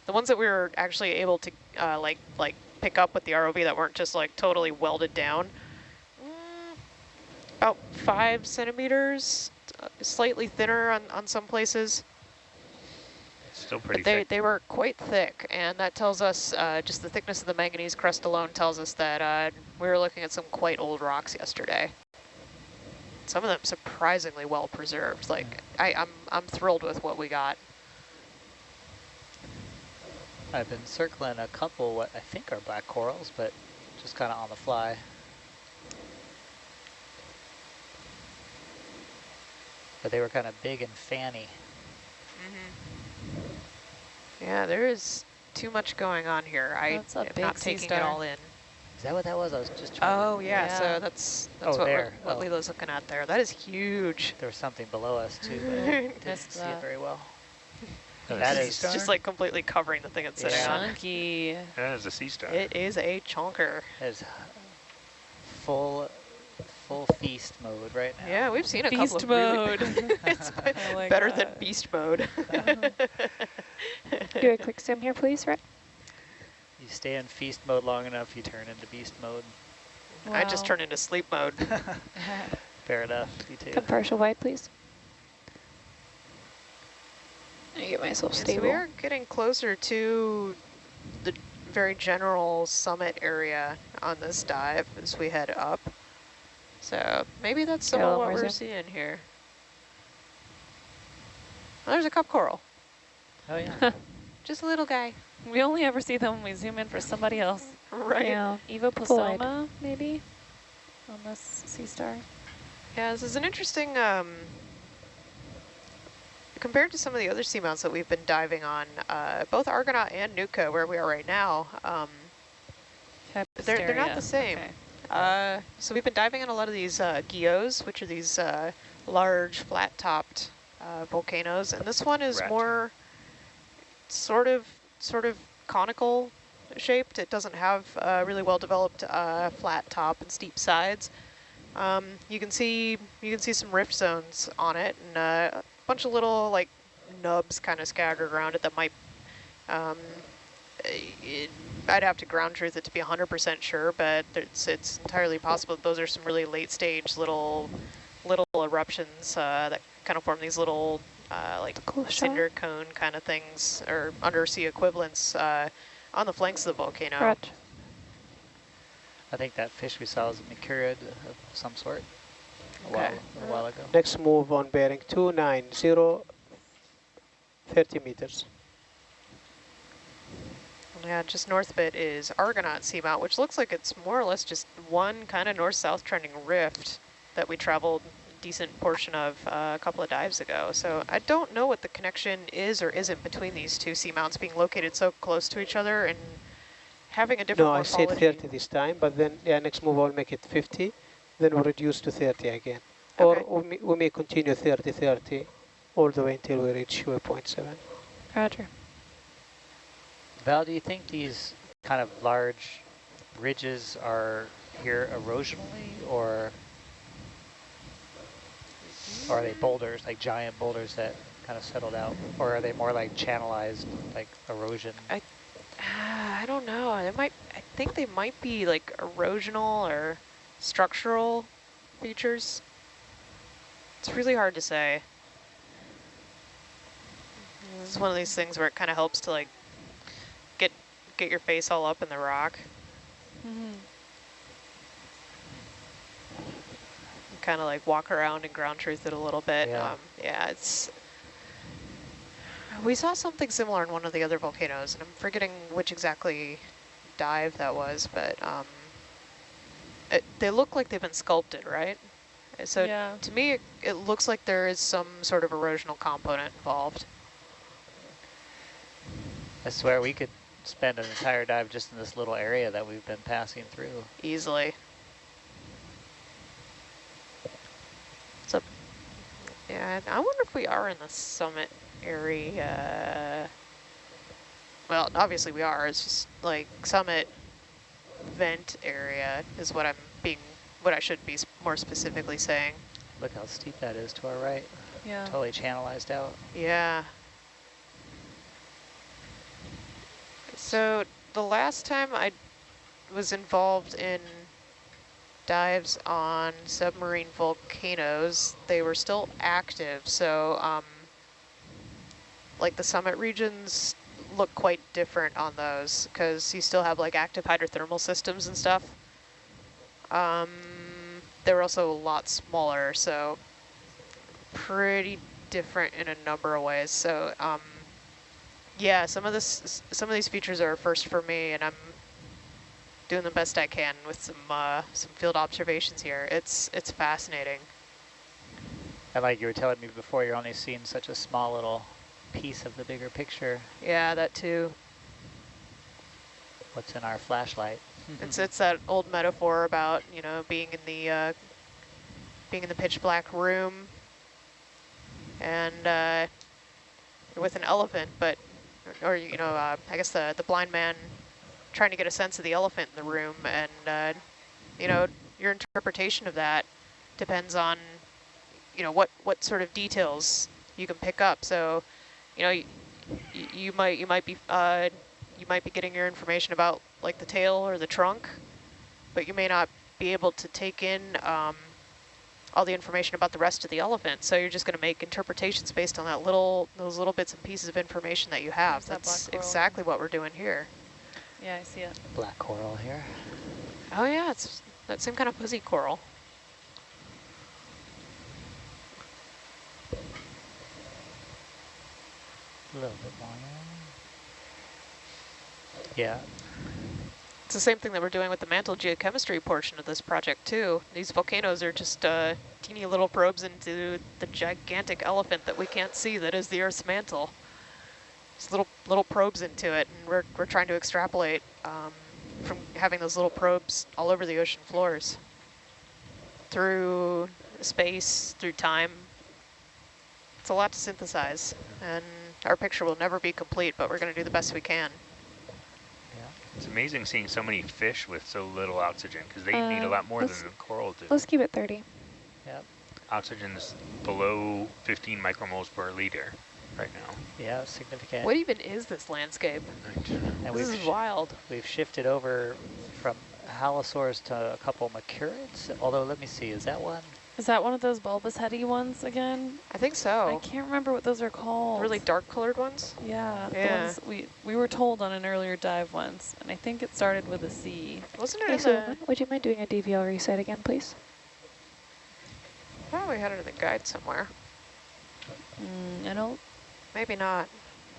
the ones that we were actually able to uh, like like pick up with the ROV that weren't just like totally welded down, mm, about five centimeters, uh, slightly thinner on, on some places. Still pretty But they, thick. they were quite thick, and that tells us, uh, just the thickness of the manganese crust alone tells us that uh, we were looking at some quite old rocks yesterday. Some of them surprisingly well preserved. Like, I, I'm, I'm thrilled with what we got. I've been circling a couple what I think are black corals, but just kind of on the fly. But they were kind of big and fanny. Mm -hmm. Yeah, there is too much going on here. I That's a am big not sea taking star. it all in. Is that what that was? I was just trying to- Oh, yeah, Yeah. so that's, that's Oh, what, there. what Oh. Lila's looking at there. That is huge. There was something below us too, but I didn't see that. it very well. Oh, that sea is- star? Just like completely covering the thing it's sitting Yeah. on. Chunky. That is a sea star. It is a chonker. That is full, full feast mode right now. Yeah, we've seen a Feast couple of really mode. it's oh like better than beast mode. Uh-huh. Do a quick zoom here, please, Rhett. You stay in feast mode long enough, you turn into beast mode. I just Wow. turned into sleep mode. Fair enough, you too. Come partial wide, please. I get myself Yeah, so we are getting closer to the very general summit area on this dive as we head up. So maybe that's some Yeah, of what we're zoom. seeing here. Oh, there's a cup coral. Oh yeah. Just a little guy. We only ever see them when we zoom in for somebody else. Right. Yeah. Evoplosoma, maybe, on this sea star. Yeah, this is an interesting, um, compared to some of the other seamounts that we've been diving on, uh, both Argonaut and Nuka, where we are right now, um, they're, they're not the same. Okay. Uh, so we've been diving on a lot of these uh, guyots, which are these uh, large, flat-topped uh, volcanoes, and this one is Rat. more sort of, sort of conical shaped. It doesn't have uh, really well-developed uh, flat top and steep sides. Um, you can see you can see some rift zones on it, and uh, a bunch of little like nubs kind of scattered around it that might um, it I'd have to ground truth it to be 100% sure, but it's it's entirely possible those are some really late stage little little eruptions uh, that kind of form these little uh, like Cool cinder cone kind of things or undersea equivalents uh, on the flanks of the volcano. Roger. I think that fish we saw was a macrourid of some sort a, Okay. while, a while ago. Next move on bearing 290, 30 meters. Yeah, just north of it is Argonaut Seamount, which looks like it's more or less just one kind of north-south trending rift that we traveled a decent portion of uh, a couple of dives ago. So I don't know what the connection is or isn't between these two seamounts being located so close to each other and having a different No, I said 30 this time, but then yeah, next move I'll make it 50, then we'll reduce to 30 again. Or Okay. we may, we may continue 30, 30 all the way until we reach waypoint 7. Roger. Val, do you think these kind of large ridges are here erosionally or, or are they boulders, like giant boulders that kind of settled out? Or are they more like channelized, like erosion? Ah, I don't know. They might. I think they might be like erosional or structural features. It's really hard to say. It's one of these things where it kind of helps to like get get your face all up in the rock. Mm-hmm. Kind of like walk around and ground truth it a little bit. Yeah. Um, yeah, it's. We saw something similar in one of the other volcanoes, and I'm forgetting which exactly dive that was, but um, it, they look like they've been sculpted, right? Uh, So Yeah. to me, it, it looks like there is some sort of erosional component involved. I swear we could spend an entire dive just in this little area that we've been passing through. easily. So, yeah, I wonder if we are in the summit area. Well, obviously we are. It's just like summit vent area is what I'm being, what I should be more specifically saying. Look how steep that is to our right. Yeah. Totally channelized out. Yeah. So the last time I was involved in dives on submarine volcanoes, they were still active. So um, like the summit regions look quite different on those because you still have like active hydrothermal systems and stuff. Um, they were also a lot smaller, so pretty different in a number of ways. So um, yeah, some of this, some of these features are first for me, and I'm doing the best I can with some uh, some field observations here. It's it's fascinating. And like you were telling me before, you're only seeing such a small little piece of the bigger picture. Yeah, that too. What's in our flashlight? It's it's that old metaphor about you know being in the uh, being in the pitch black room and uh, with an elephant, but or you know uh, I guess the the blind man trying to get a sense of the elephant in the room, and uh, you know your interpretation of that depends on you know what what sort of details you can pick up. So you know you, you might you might be uh, you might be getting your information about like the tail or the trunk, but you may not be able to take in um, all the information about the rest of the elephant. So you're just going to make interpretations based on that little those little bits and pieces of information that you have. There's that That's black coral. exactly what we're doing here. Yeah, I see it. Black coral here. Oh yeah, it's that same kind of fuzzy coral. A little bit more. Yeah. It's the same thing that we're doing with the mantle geochemistry portion of this project too. These volcanoes are just uh, teeny little probes into the gigantic elephant that we can't see that is the Earth's mantle. Just little little probes into it, and we're, we're trying to extrapolate um, from having those little probes all over the ocean floors. Through space, through time. It's a lot to synthesize, and our picture will never be complete, but we're going to do the best we can. Yeah. It's amazing seeing so many fish with so little oxygen because they need a Uh, lot more than the coral do. Let's keep it 30. Yep. Oxygen is below 15 micromoles per liter, right now. Yeah, significant. What even is this landscape? and This we've is wild. we've shifted over from halosaurs to a couple macrourids. Although let me see, is that one? Is that one of those bulbous heady ones again? I think so. I can't remember what those are called. Really dark colored ones? Yeah, Yeah. ones we, we were told on an earlier dive once, and I think it started with a C. Wasn't it Hey, in the, would you mind doing a DVL reset again, please? Probably had it in the guide somewhere. Mm, I don't Maybe not.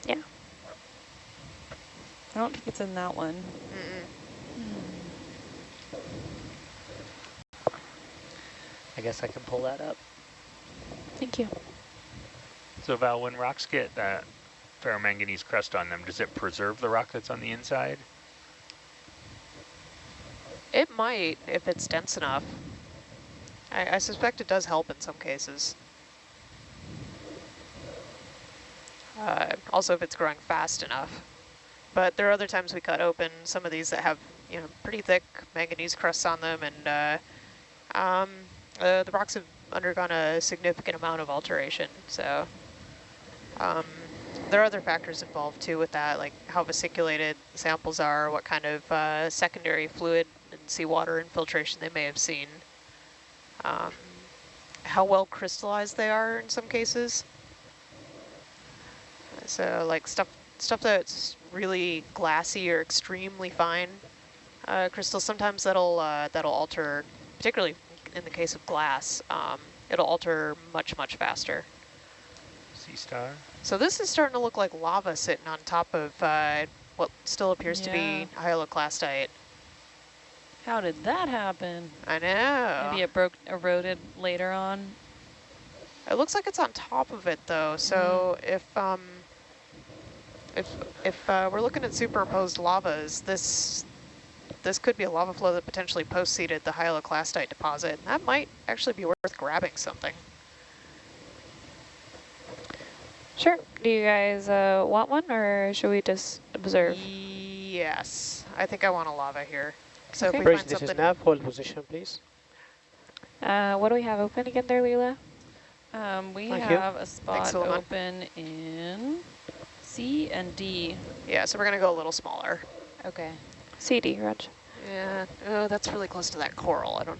Yeah. I don't think it's in that one. Mm-mm. I guess I can pull that up. Thank you. So Val, when rocks get that ferromanganese crust on them, does it preserve the rock that's on the inside? It might if it's dense enough. I, I suspect it does help in some cases. Uh, also if it's growing fast enough. But there are other times we cut open some of these that have, you know, pretty thick manganese crusts on them and uh, um, uh, the rocks have undergone a significant amount of alteration. So um, there are other factors involved too with that, like how vesiculated samples are, what kind of uh, secondary fluid and seawater infiltration they may have seen, um, how well crystallized they are in some cases. So like stuff stuff that's really glassy or extremely fine uh, crystals, sometimes that'll uh, that'll alter, particularly in the case of glass, um, it'll alter much, much faster. Sea star? So this is starting to look like lava sitting on top of uh, what still appears to be hyaloclastite. How did that happen? I know. Maybe it broke, eroded later on. It looks like it's on top of it though. So if um, if if uh, we're looking at superimposed lavas, this this could be a lava flow that potentially post-seeded the hyaloclastite deposit. And That might actually be worth grabbing something. Sure. Do you guys uh, want one, or should we just observe? Yes, I think I want a lava here. So Okay. if we Bridge, find this is something, nav. Hold position, please. Uh, what do we have open again there, Leela? Um, we Thank you. have a spot Sullivan. open in C and D. yeah, so we're gonna go a little smaller. Okay. CD, Raj. Yeah, oh, that's really close to that coral. I don't.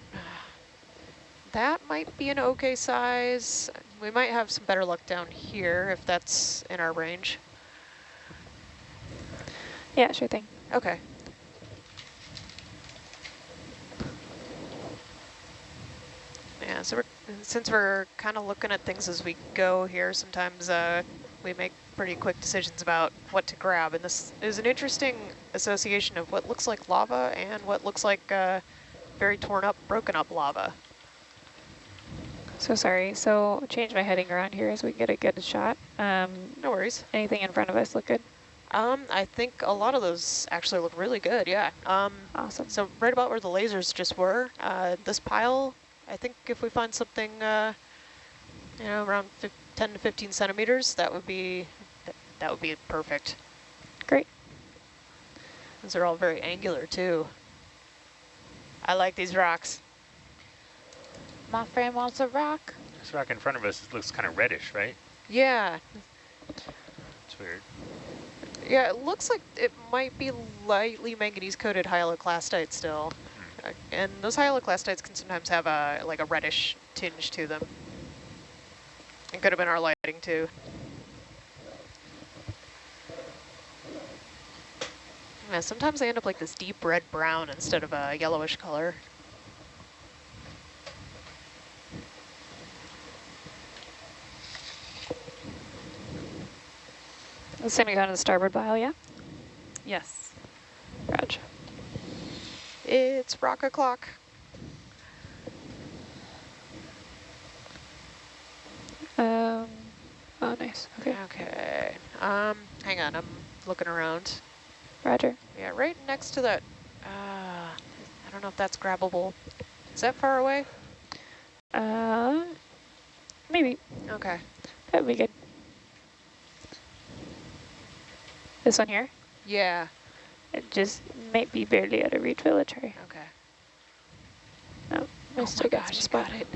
That might be an okay size. We might have some better luck down here if that's in our range. Yeah, sure thing. Okay. Yeah, so we're, since we're kind of looking at things as we go here, sometimes uh, we make pretty quick decisions about what to grab. And this is an interesting association of what looks like lava and what looks like uh, very torn up, broken up lava. So sorry. So change my heading around here as we get a good shot. Um, No worries. anything in front of us look good? Um, I think a lot of those actually look really good, yeah. Um, Awesome. So right about where the lasers just were, uh, this pile, I think if we find something, uh, you know, around 10 to 15 centimeters, that would be, that would be perfect. Great. Those are all very angular too. I like these rocks. My friend wants a rock. This rock in front of us looks kind of reddish, right? Yeah, It's weird. yeah, it looks like it might be lightly manganese coated hyaloclastite still. Uh, And those hyaloclastites can sometimes have a like a reddish tinge to them. It could have been our lighting too. Yeah, sometimes they end up like this deep red brown instead of a yellowish color. It's going to go to the starboard bow, yeah? Yes. Raj. It's rock o'clock. Um, oh, nice. Okay. Okay. Um, hang on, I'm looking around. Roger. Yeah, right next to that. Uh, I don't know if that's grabbable. Is that far away? Uh, maybe. Okay. That would be good. This one here? Yeah. It just might be barely out of reach, but let's try. Okay. Oh, I Oh still got gosh, spot. got it.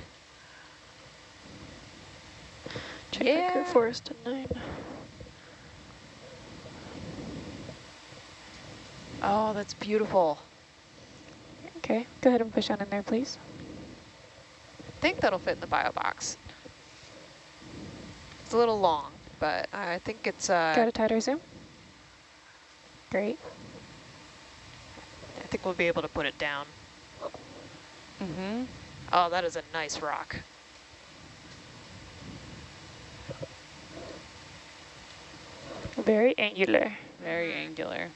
Check yeah. the Clear Forest at 9. Oh, that's beautiful. Okay, go ahead and push on in there, please. I think that'll fit in the bio box. It's a little long, but I think it's... Uh, Got a tighter zoom? Great. I think we'll be able to put it down. Mm-hmm. Oh, that is a nice rock. Very angular. Very angular.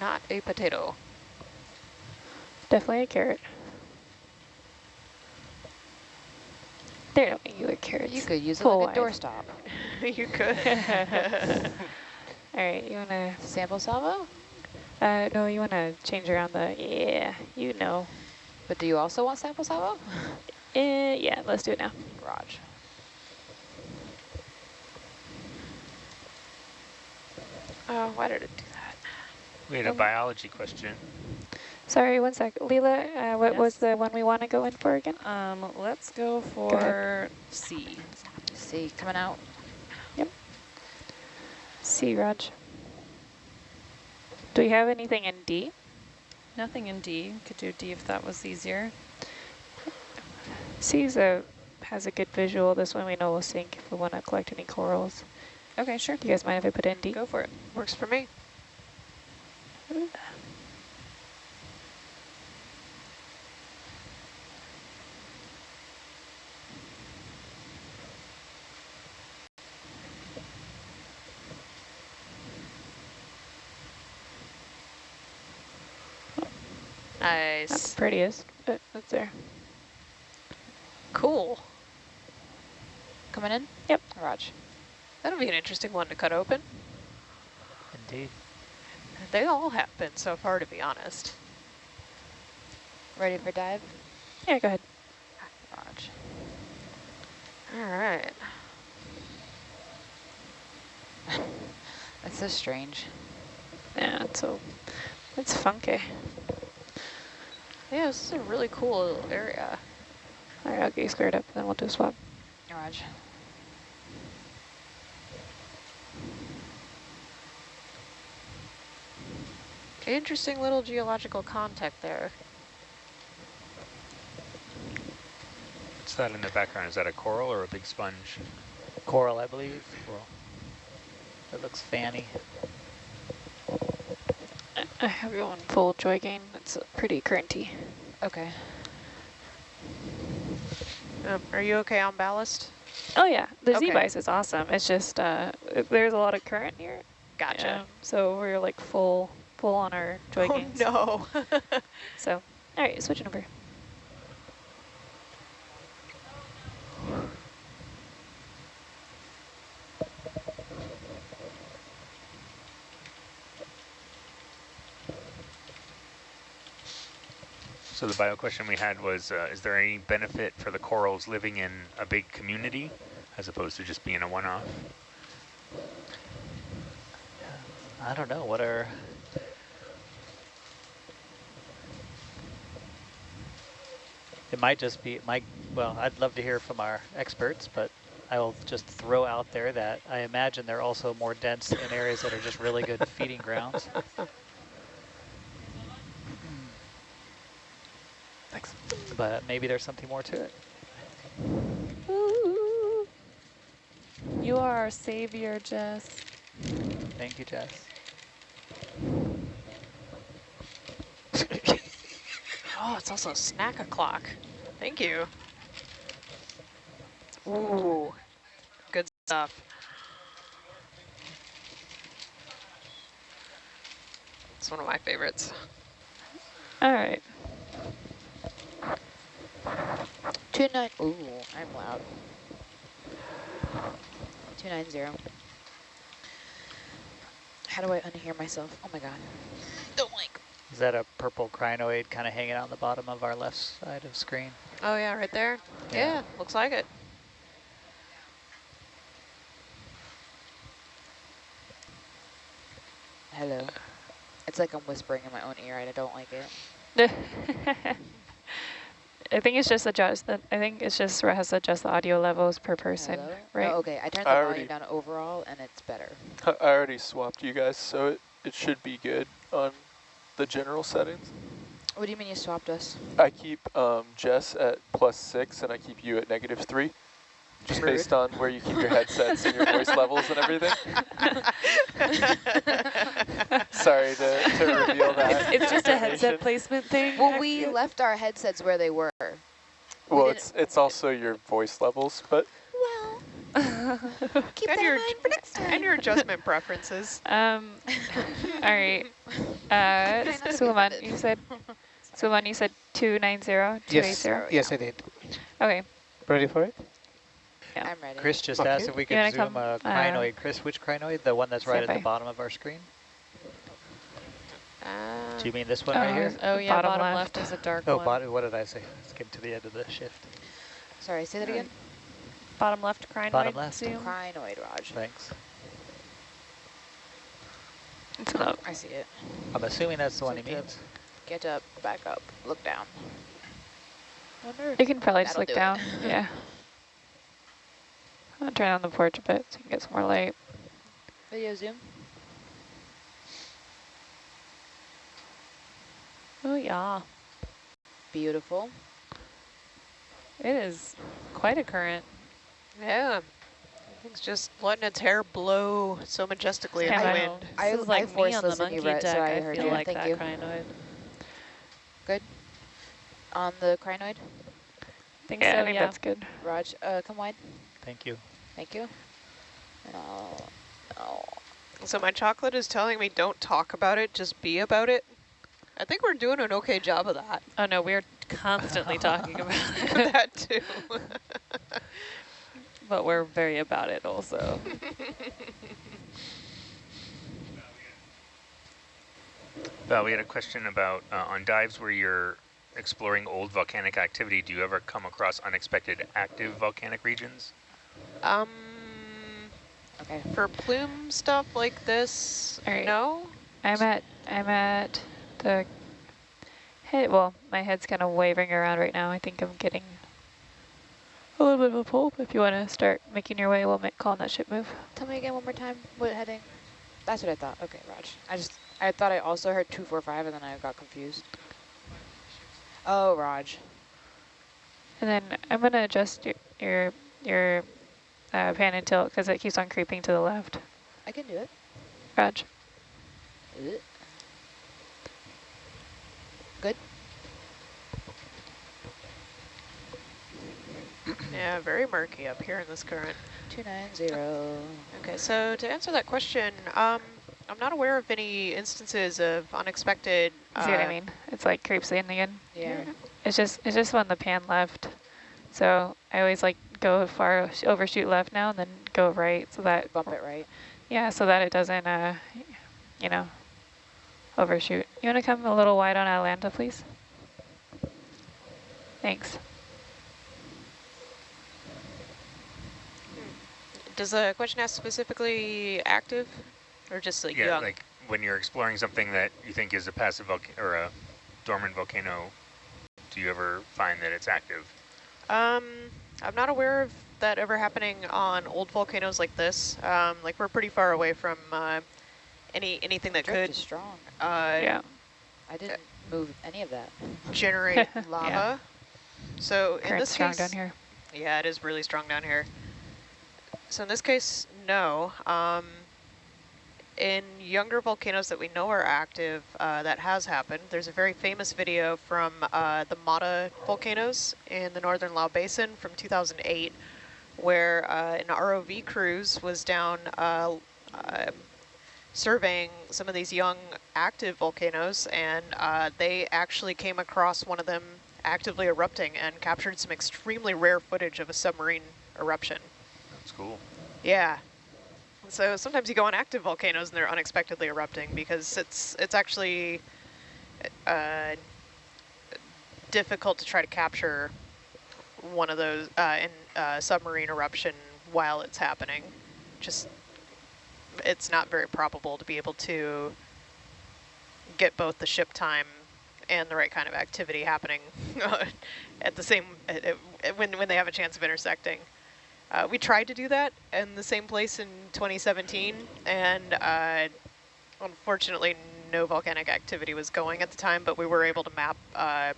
Not a potato. Definitely a carrot. They're no angular carrots. You could use it like a doorstop. you could. All right, you wanna? Sample salvo? Uh, no, you wanna change around the. Yeah, you know. But do you also want sample salvo? Uh, yeah, let's do it now. Raj. Oh, why did it do that? We had a biology question. Sorry, one sec. Leela, uh, what Yes? was the one we want to go in for again? Um, let's go ahead. for C. See, coming out. Yep. C, Raj. Do we have anything in D? Nothing in D. Could do D if that was easier. C's a, has a good visual. This one we know will sink if we want to collect any corals. Okay, sure. Do you guys mind if I put in D? Go for it. Works for me. Not Nice. the prettiest, but that's there. Cool. Coming in? Yep. Raj. That'll be an interesting one to cut open. Indeed. They all have been so far, to be honest. Ready for dive? Yeah, go ahead. Raj. All right. That's so strange. Yeah, it's so, it's funky. Yeah, this is a really cool little area. All right, I'll get you squared up, then we'll do a swap. Raj. Interesting little geological contact there. What's that in the background? Is that a coral or a big sponge? Coral, I believe. Coral. It looks fanny. I- I have you on full joy gain. It's pretty currenty. Okay. Um, are you okay on ballast? Oh yeah, the Okay. Z-Vice is awesome. It's just, uh, there's a lot of current here. Gotcha. Um, so we're like full, full on our joy oh gains. no. So, all right, switching over. So the bio question we had was, uh, is there any benefit for the corals living in a big community as opposed to just being a one-off? I don't know. What are... It might just be, my well, I'd love to hear from our experts, but I will just throw out there that I imagine they're also more dense in areas that are just really good feeding grounds. Thanks. But maybe there's something more to it. Ooh. You are our savior, Jess. Thank you, Jess. Oh, it's also snack o'clock. Thank you. Ooh, good stuff. It's one of my favorites. All right. Two nine. Ooh, I'm loud. Two nine zero. How do I unhear myself? Oh my god. Don't like. Is that a purple crinoid kind of hanging out on the bottom of our left side of screen? Oh yeah, right there. Yeah. Yeah, looks like it. Hello. It's like I'm whispering in my own ear and I don't like it. I think it's just adjust. The, I think it's just has to adjust the audio levels per person, Hello? right? Oh, okay, I turned the I volume already- down overall and it's better. I I already swapped you guys, so it it should be good on the general settings. What do you mean you swapped us? I keep um, Jess at plus six and I keep you at negative three. Just Rude. based on where you keep your headsets and your voice levels and everything. Sorry to, to reveal that. It's just a headset placement thing. Well, we left our headsets where they were. Well, didn't- it's it's also your voice levels, but Well, keep And that your- in mind for next time. and your adjustment preferences. Um, all right. Uh, not to be Suleiman, you said, Suleiman, you said 290, Yes, 280? yes, I did. Okay. Ready for it? Yeah. I'm ready. Chris just Okay. asked if we You could wanna zoom come, a uh. Chris, which crinoid? The one that's right at the bottom of our screen? Uh, Do you mean this one Oh, right here? Uh, Oh yeah, Bottom bottom, left. left. is a dark Oh, one. bottom, what did I say? Let's get to the end of the shift. Sorry, say that again. Bottom left crinoid Bottom left. zoom. Crinoid, Raj. Thanks. It's not. I see it. I'm assuming that's the one he Zoom means. Get up, back up, look down. Wonder You can probably just look do it. down. Yeah. I'll turn on the porch a bit so you can get some more light. video zoom. Oh yeah, Beautiful. it is quite a current. Yeah. It's just letting its hair blow so majestically in the Yeah, I wind. This I- is like I me on the monkey Brett, deck. so I I, heard feel you. like Thank that you. crinoid. Good. On the crinoid. Think Yeah, so, I think yeah. that's good. Raj, uh, come wide. Thank you. Thank you. And I'll, I'll So my chocolate is telling me don't talk about it, just be about it. I think we're doing an okay job of that. Oh no, we're constantly talking about it, that too. but we're very about it also. Val, we had a question about uh, on dives where you're exploring old volcanic activity, do you ever come across unexpected active volcanic regions? um, okay. for plume stuff like this, All right. no. I'm at I'm at the head. Well, my head's kind of wavering around right now. I think I'm getting a little bit of a pull. If you want to start making your way, we'll make call on that ship move. Tell me again one more time. What heading? That's what I thought. Okay, Raj. I just I thought I also heard two four five, and then I got confused. Oh, Raj. And then I'm gonna adjust your your your uh, pan and tilt because it keeps on creeping to the left. I can do it. Raj. Good. Yeah, very murky up here in this current. Two nine zero. Okay, so to answer that question, um, I'm not aware of any instances of unexpected. See what I uh, mean? It's like creeps in again. Yeah. It's just it's just when the pan left. So I always like go far overshoot left now and then go right so that Bump it right. yeah so that it doesn't uh you know overshoot. You want to come a little wide on Atalanta, please? Thanks. Does the question ask specifically active, or just like yeah, young? like when you're exploring something that you think is a passive volcano or a dormant volcano, do you ever find that it's active? Um, I'm not aware of that ever happening on old volcanoes like this. Um, like we're pretty far away from uh, any anything that Drift could is strong. uh, yeah. I didn't move any of that. generate lava. So in this strong case, down here. yeah, it is really strong down here. So in this case, no. Um, in younger volcanoes that we know are active, uh, that has happened. There's a very famous video from uh, the Mata volcanoes in the northern Lau Basin from 2008, where uh, an ROV cruise was down uh, uh, surveying some of these young active volcanoes, and uh, they actually came across one of them actively erupting and captured some extremely rare footage of a submarine eruption. Cool. Yeah. So sometimes you go on active volcanoes and they're unexpectedly erupting because it's it's actually uh, difficult to try to capture one of those uh, in uh, submarine eruption while it's happening. Just it's not very probable to be able to get both the ship time and the right kind of activity happening at the same when when they have a chance of intersecting. Uh, we tried to do that in the same place in 2017, and uh, unfortunately, no volcanic activity was going at the time, but we were able to map uh,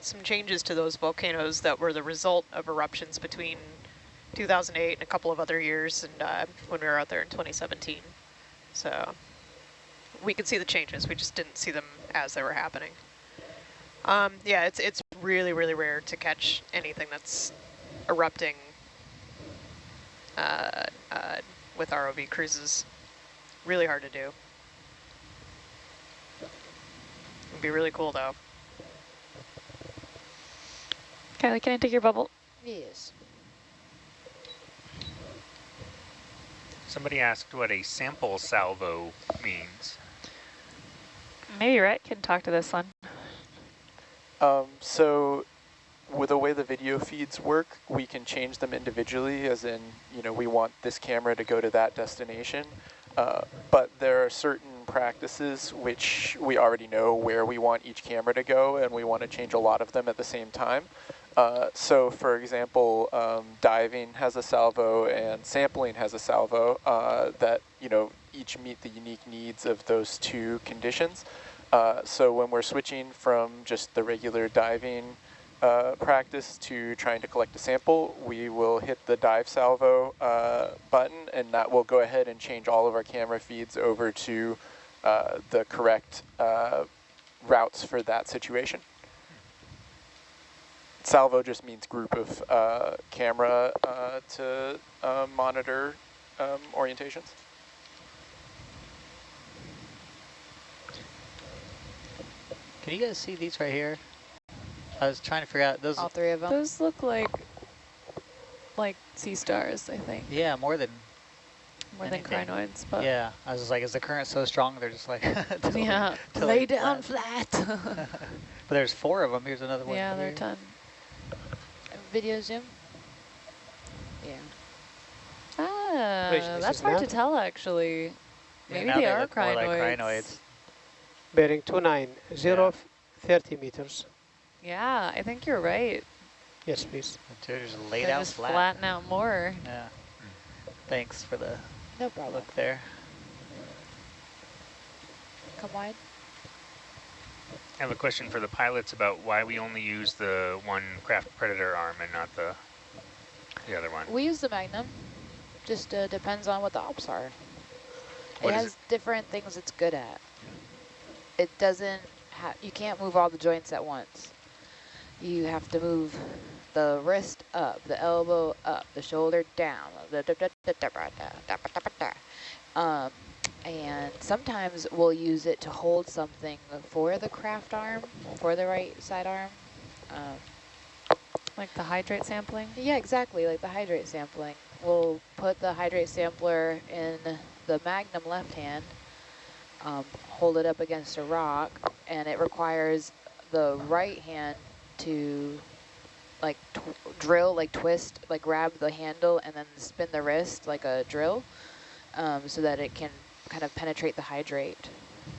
some changes to those volcanoes that were the result of eruptions between 2008 and a couple of other years and uh, when we were out there in 2017. So we could see the changes, we just didn't see them as they were happening. Um, yeah, it's, it's really, really rare to catch anything that's erupting uh, uh, with ROV cruises. Really hard to do. It'd be really cool though. Kylie, can I take your bubble? Yes. Somebody asked what a sample salvo means. Maybe Rhett can talk to this one. Um, so with the way the video feeds work, we can change them individually, as in, you know, we want this camera to go to that destination. Uh, but there are certain practices which we already know where we want each camera to go, and we want to change a lot of them at the same time. Uh, so for example, um, diving has a salvo and sampling has a salvo uh, that, you know, each meet the unique needs of those two conditions. Uh, so when we're switching from just the regular diving uh, practice to trying to collect a sample, we will hit the dive salvo uh, button and that will go ahead and change all of our camera feeds over to uh, the correct uh, routes for that situation. Salvo just means group of uh, camera uh, to monitor um, orientations. Can you guys see these right here? I was trying to figure out those. All three of them. Those look like like sea stars, I think, Yeah, more than. more Anything. than crinoids. But Yeah, I was just like, is the current so strong? They're just like. to- yeah, to lay down flat. flat. But there's four of them. Here's another one. yeah, they're a ton. Video zoom? Yeah. Ah, Wait, that's hard not- to tell actually. Maybe now they, they are look more like crinoids. crinoids. Bearing 290, Yeah. 30 meters. Yeah, I think you're right. Yes, please. They're just laid They out just flat. flatten out more. Yeah. Thanks for the No problem. look there. Come wide. I have a question for the pilots about why we only use the one Kraft predator arm and not the the other one. We use the Magnum. Just uh, depends on what the ops are. What it is has different things it's good at. It doesn't have, you can't move all the joints at once. You have to move the wrist up, the elbow up, the shoulder down. Um, and sometimes we'll use it to hold something for the Kraft arm, for the right side arm. Um, Like the hydrate sampling. yeah, exactly, like the hydrate sampling. We'll put the hydrate sampler in the Magnum left hand, um, hold it up against a rock, and it requires the right hand to like drill, like twist, like grab the handle and then spin the wrist like a drill um, so that it can kind of penetrate the hydrate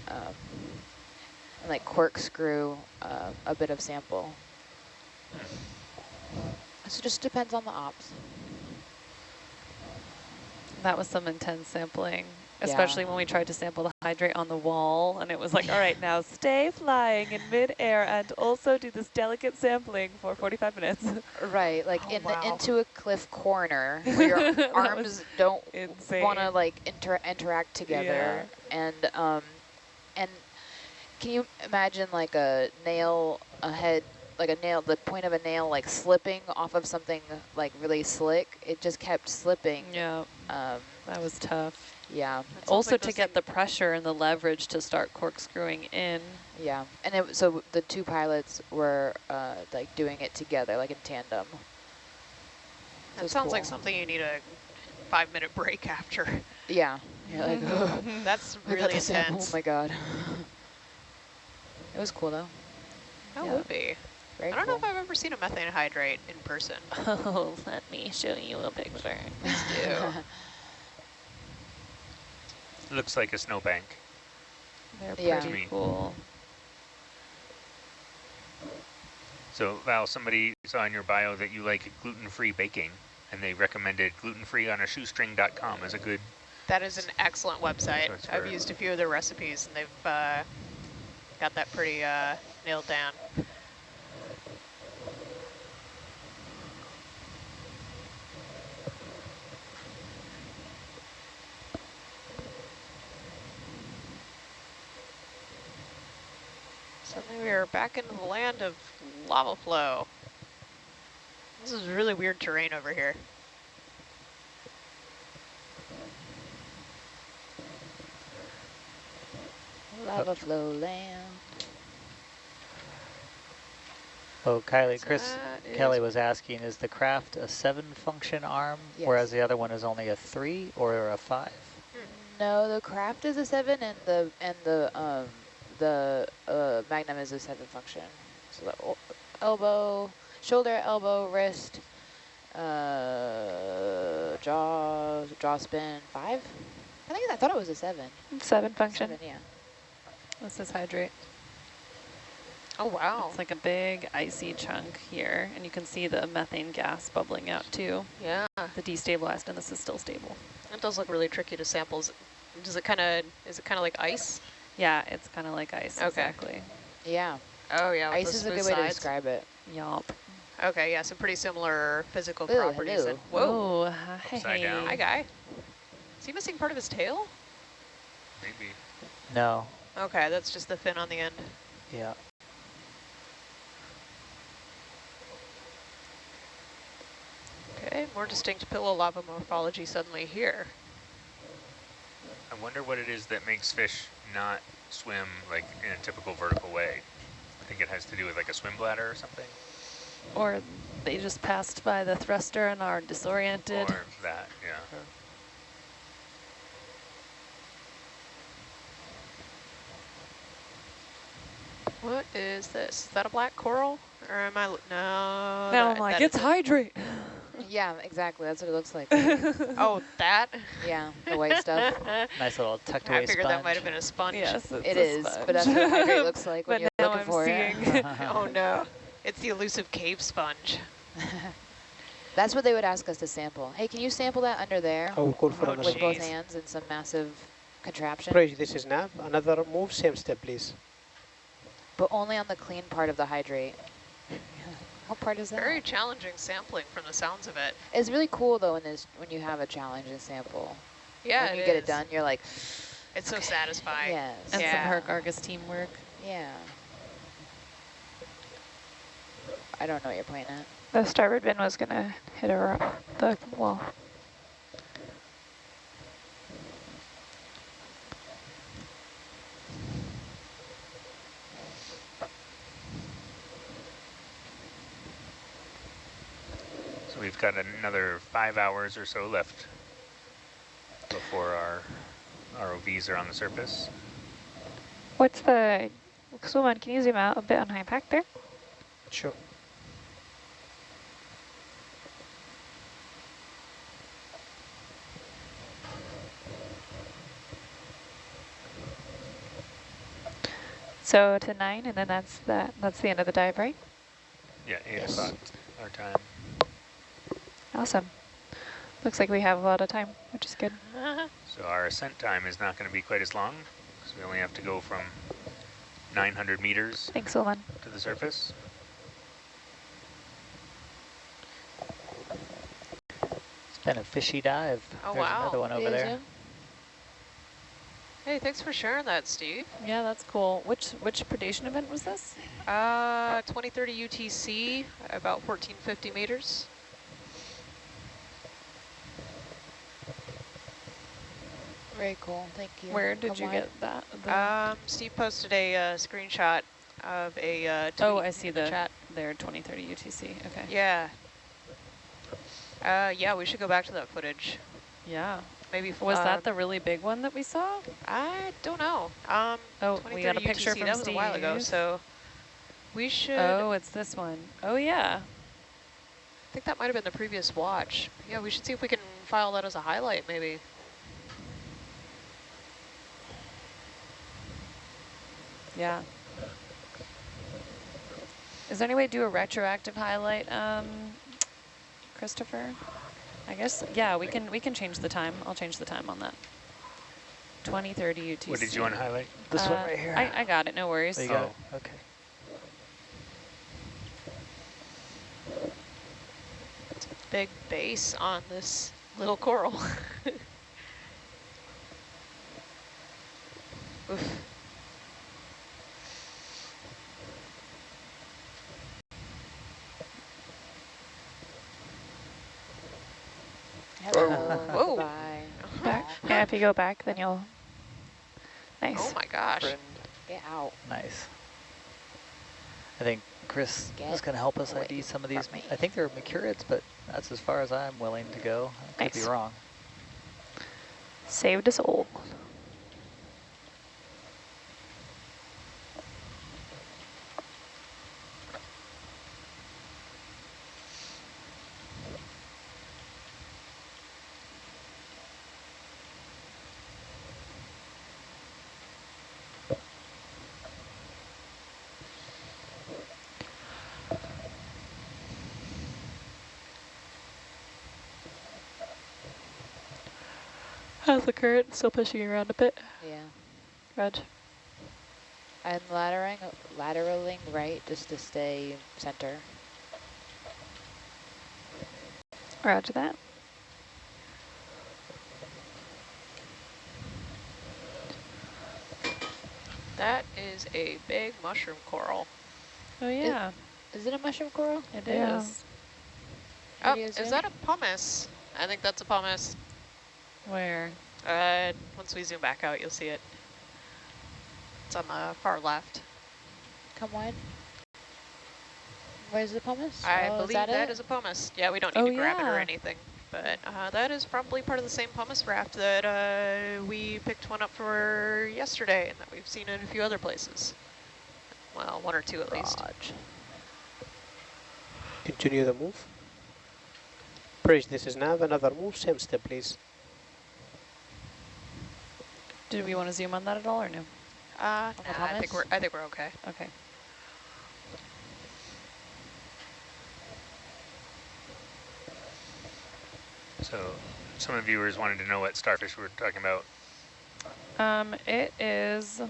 um, and like corkscrew uh, a bit of sample. So it just depends on the ops. That was some intense sampling, Yeah. especially when we tried to sample the hydrate on the wall. And it was like, all right, now stay flying in midair and also do this delicate sampling for 45 minutes. Right, like Oh, in wow. the into a cliff corner where your arms don't want to like inter interact together, Yeah. and um, and can you imagine like a nail, a head, like a nail, the point of a nail like slipping off of something like really slick? It just kept slipping. Yeah, Um, that was tough. Yeah, That sounds Also like to get the pressure and the leverage to start corkscrewing in. yeah, and it, so the two pilots were uh, like doing it together, like in tandem. That it's sounds like something you need a five minute break after. Yeah, you're like, That's really the sample. intense. Oh my god. it was cool though. That Yeah. would be. Very I don't know if I've ever seen a methane hydrate in person. Oh, let me show you a picture. Please do. It looks like a snowbank. They're Yeah. pretty Neat. cool. So Val, somebody saw in your bio that you like gluten-free baking, and they recommended gluten-free on a shoestring.com as a good That is an excellent website. I've used a few of their recipes and they've uh, got that pretty uh, nailed down. Suddenly we are back into the land of lava flow. This is really weird terrain over here. Lava flow land. Oh, Kylie, So Chris that Kelly was asking, is the Kraft a seven function arm, Yes. whereas the other one is only a three or a five? No, the Kraft is a seven, and the and the um the uh magnum is a seven function. So the elbow, shoulder, elbow, wrist, uh, jaw, jaw spin, five. I think I thought it was a seven. Seven function. Seven, yeah. This is hydrate. Oh, wow. It's like a big icy chunk here, and you can see the methane gas bubbling out too. Yeah, The destabilized, and this is still stable. it does look really tricky to sample. Is- Does it kind of, is it kind of like ice? Yeah, it's kind of like ice, Okay. exactly. Yeah, Oh, yeah. ice is a good smooth way to describe it. Yup. Okay, yeah, so pretty similar physical Ooh, properties. hello. And, whoa, Oh, hi. Upside down. hi, guy. Is he missing part of his tail? Maybe. No. Okay, that's just the fin on the end. Yeah. Okay, more distinct pillow lava morphology suddenly here. I wonder what it is that makes fish not swim like in a typical vertical way. I think it has to do with like a swim bladder or something. Or they just passed by the thruster and are disoriented. Or that, yeah. Uh-huh. What is this? Is that a black coral? Or am I, no. now that- I'm like, it's hydrate. Yeah, exactly. That's what it looks like. Oh, that? yeah, the white stuff. Nice little tucked away I figured sponge. that might have been a sponge. yes, it's It a is, sponge. but that's what hydrate looks like when but you're now looking I'm for seeing. it. oh no, it's the elusive cave sponge. That's what they would ask us to sample. Hey, can you sample that under there I will call for Oh, another with both hands and some massive contraption? Praise, this is nav. Another move, same step, please. But only on the clean part of the hydrate. What part is that? Very challenging sampling from the sounds of it. It's really cool though when there's when you have a challenge and sample. Yeah, when you it get it done, you're like, It's so satisfying. yes, And Yeah. some Herc Argus teamwork. yeah. I don't know what you're pointing at. The starboard bin was gonna hit a ro- the wall. We've got another five hours or so left before our ROVs are on the surface. What's the, Suman, can you zoom out a bit on HiPAP there? Sure. So to nine, and then that's the, that's the end of the dive, right? Yeah, eight Yes. o'clock our time. Awesome. Looks like we have a lot of time, which is good. So our ascent time is not going to be quite as long, because we only have to go from 900 meters Thanks, Suman. to the surface. It's been a fishy dive. Oh, There's wow. another one over there. Hey, thanks for sharing that, Steve. Yeah, that's cool. Which which predation event was this? Uh, 2030 UTC, about 1450 meters. Very cool. Thank you. Where did Come you on. get that? Um, Steve posted a uh, screenshot of a uh, tweet oh, I see in the, chat. there 2030 UTC. Okay. Yeah. Uh, yeah, we should go back to that footage. Yeah. Maybe f- Was uh, that the really big one that we saw? I don't know. Um, Oh, we got a 2030 picture UTC, from that was a while ago, so we should. Oh, it's this one. Oh, yeah. I think that might have been the previous watch. Yeah, we should see if we can file that as a highlight, maybe. Yeah. Is there any way to do a retroactive highlight, um, Christopher? I guess, yeah, we can we can change the time. I'll change the time on that. 2030 UTC. What did you want to highlight? This one Uh, right here. I, I got it, no worries. Oh, you got Oh. it? Okay. Big base on this little coral. Oof. Hello. Whoa. Bye. Back. Yeah, if you go back, then you'll. Nice. Oh my gosh. Friend. Get out. Nice. I think Chris Get is going to help us ID some of these. me. I think they're macrourids, but that's as far as I'm willing to go. I could Nice. be wrong. Saved us all. How's the current? Still pushing you around a bit, Yeah. Reg? I'm laddering, lateraling right just to stay center. Roger that. That is a big mushroom coral. Oh yeah, Is it a mushroom coral? it is. Yeah. Oh, is that a pumice? I think that's a pumice. Where? Uh, once we zoom back out, you'll see it. It's on the far left. Come on. Where's the pumice? I oh, believe is that, that it? is a pumice. Yeah, we don't need Oh, to grab it or yeah. anything. But uh, that is probably part of the same pumice raft that uh, we picked one up for yesterday and that we've seen in a few other places. Well, one or two at least. Raj. Continue the move. Bridge, this is nav, another move, same step, please. Did we want to zoom on that at all or no? Uh, nah, I think we're I think we're okay. Okay. So some of the viewers wanted to know what starfish we were talking about. Um, it is,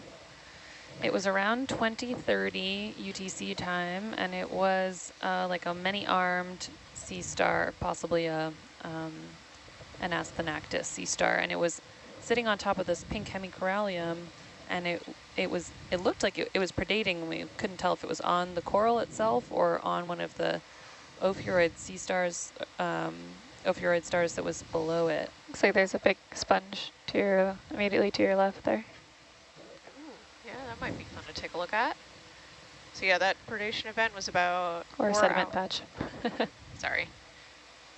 it was around 2030 UTC time, and it was uh, like a many-armed sea star, possibly a um, an Asthenactus sea star, and it was sitting on top of this pink hemicorallium, and it it was it looked like it, it was predating. We couldn't tell if it was on the coral itself or on one of the ophiuroid sea stars, um, ophiuroid stars that was below it. Looks like there's a big sponge to your immediately to your left there. Yeah, that might be fun to take a look at. So yeah, that predation event was about Or a four sediment hou- patch. Sorry,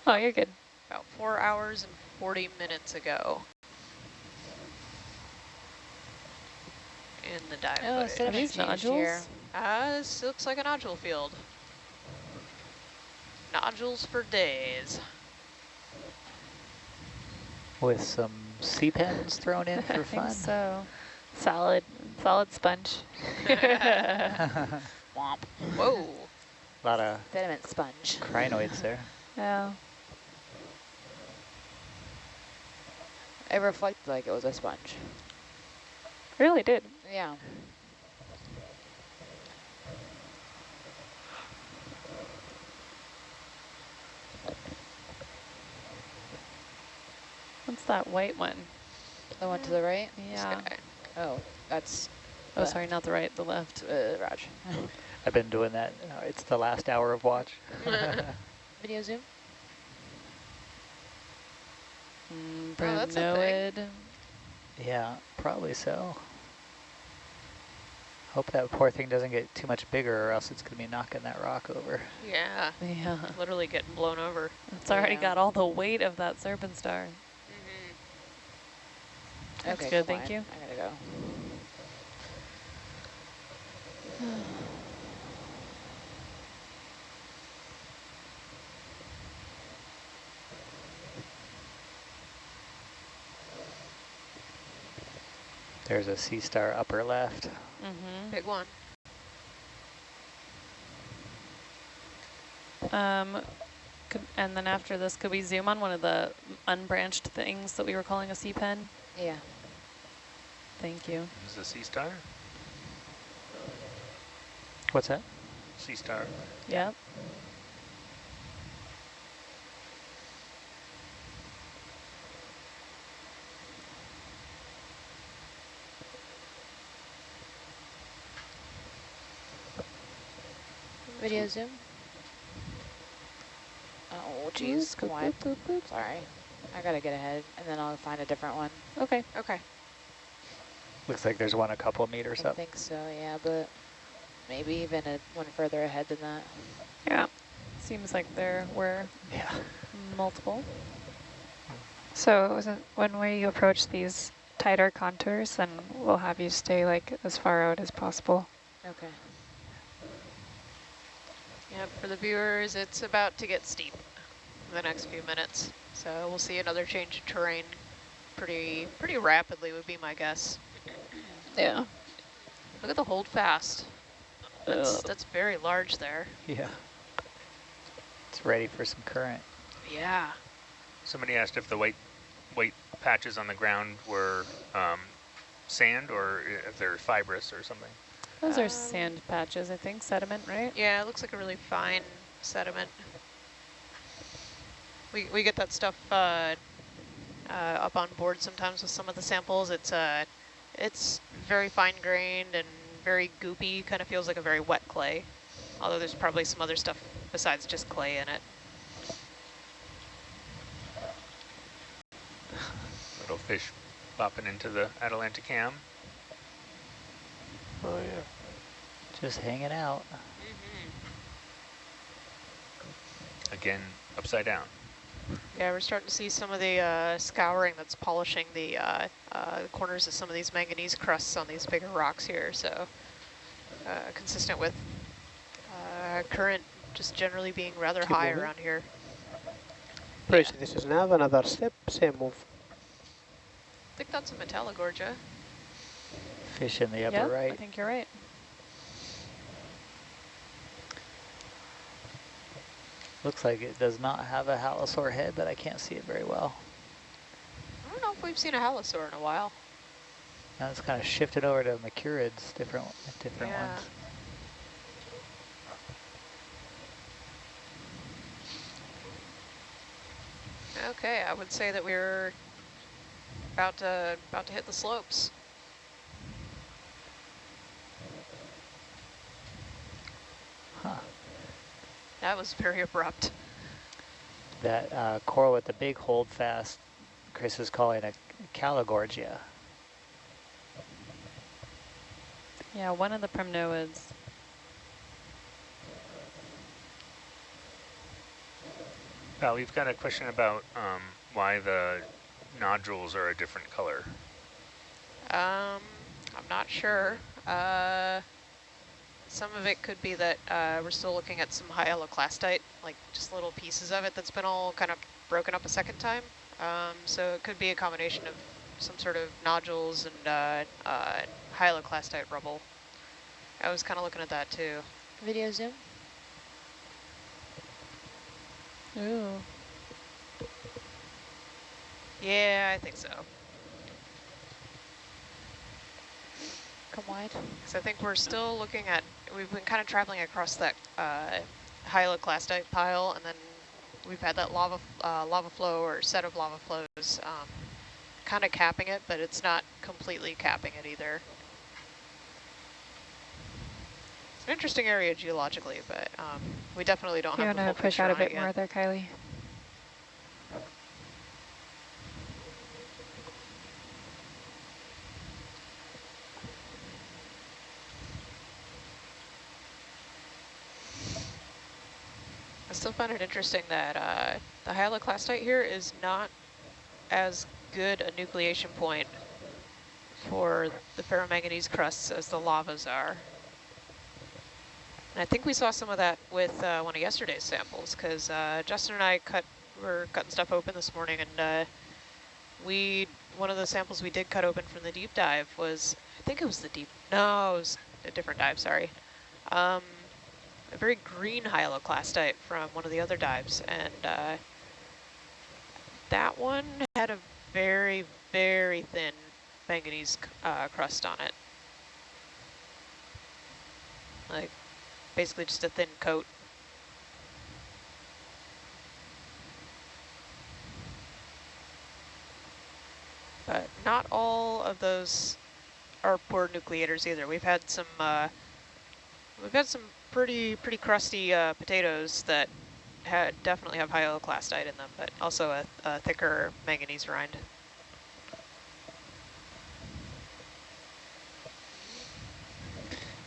oh, you're good. about four hours and 40 minutes ago. In the dive Oh, footage. sediment these nodules? here. Uh, this looks like a nodule field. Nodules for days. With some sea pens thrown in I for think fun. so. Solid, solid sponge. Womp. Whoa. A lot of Sediment sponge. crinoids there. Yeah. It reflected like it was a sponge. Really did. Yeah. What's that white one? The one to the right? This Yeah. guy. Oh, that's Oh, the- sorry, not the right, the left. uh, Raj. I've been doing that. Uh, It's the last hour of watch. Video zoom? Mm, Oh, that's a thing. Yeah, probably so. Hope that poor thing doesn't get too much bigger or else it's going to be knocking that rock over. Yeah, Yeah. literally getting blown over. It's already Yeah. got all the weight of that serpent star. Mm-hmm. That's okay, good, thank on. you. I gotta go. There's a sea star upper left. Mm-hmm. Big one. Um, Could, and then after this, could we zoom on one of the unbranched things that we were calling a sea pen? Yeah. Thank you. This is a sea star? What's that? Sea star. Yep. Video zoom. Oh, jeez, come on. Sorry. I gotta get ahead, and then I'll find a different one. Okay. Okay. Looks like there's one a couple meters I up. I think so, yeah, but maybe even a one further ahead than that. Yeah. Seems like there were Yeah. multiple. So was it when we approach these tighter contours, then we'll have you stay like as far out as possible. Okay. Yeah, for the viewers, it's about to get steep in the next few minutes. So we'll see another change of terrain pretty pretty rapidly would be my guess. Yeah. Look at the hold fast. That's, that's very large there. Yeah. It's ready for some current. Yeah. Somebody asked if the white white patches on the ground were um, sand or if they're fibrous or something. Those are Um, sand patches, I think, sediment, right? Yeah, it looks like a really fine sediment. We, we get that stuff uh, uh, up on board sometimes with some of the samples. It's uh, it's very fine grained and very goopy, kind of feels like a very wet clay. Although there's probably some other stuff besides just clay in it. Little fish bopping into the Atalanta cam. Oh yeah. Just hanging out. Again, upside down. Yeah, we're starting to see some of the uh, scouring that's polishing the uh, uh, corners of some of these manganese crusts on these bigger rocks here. So uh, consistent with uh, current just generally being rather Keep high moving. around here. Praise, this is now another step, same move. I think that's a Metallogorgia. Fish in the upper Yep, I think you're right. Looks like it does not have a halosaur head, but I can't see it very well. I don't know if we've seen a halosaur in a while. Now it's kind of shifted over to Macrourids, different different Yeah. ones. Okay, I would say that we're about to about to hit the slopes. Huh. That was very abrupt. That uh, coral with the big holdfast, Chris is calling a Callogorgia. Yeah, one of the primnoids. Val, we've got a question about um, why the nodules are a different color. Um, I'm not sure. Uh, some of it could be that uh, we're still looking at some hyaloclastite, like just little pieces of it that's been all kind of broken up a second time. Um, so it could be a combination of some sort of nodules and uh, uh, hyaloclastite rubble. I was kind of looking at that too. Video zoom. Ooh. Yeah, I think so. Come wide. Because I think we're still looking at, we've been kind of traveling across that uh, hyaloclastite pile, and then we've had that lava uh, lava flow or set of lava flows um, kind of capping it, but it's not completely capping it either. It's an interesting area geologically, but um, we definitely don't You have the full push out a bit more there, Kylie? I still found it interesting that uh, the hyaloclastite here is not as good a nucleation point for the ferromanganese crusts as the lavas are. And I think we saw some of that with uh, one of yesterday's samples because uh, Justin and I cut were cutting stuff open this morning and uh, we one of the samples we did cut open from the deep dive was I think it was the deep no it was a different dive sorry um, a very green hyaloclastite from one of the other dives. And uh, that one had a very, very thin manganese uh, crust on it. Like basically just a thin coat. But not all of those are poor nucleators either. We've had some uh, we've had some pretty pretty crusty uh, potatoes that had definitely have hyaloclastite in them, but also a, a thicker manganese rind.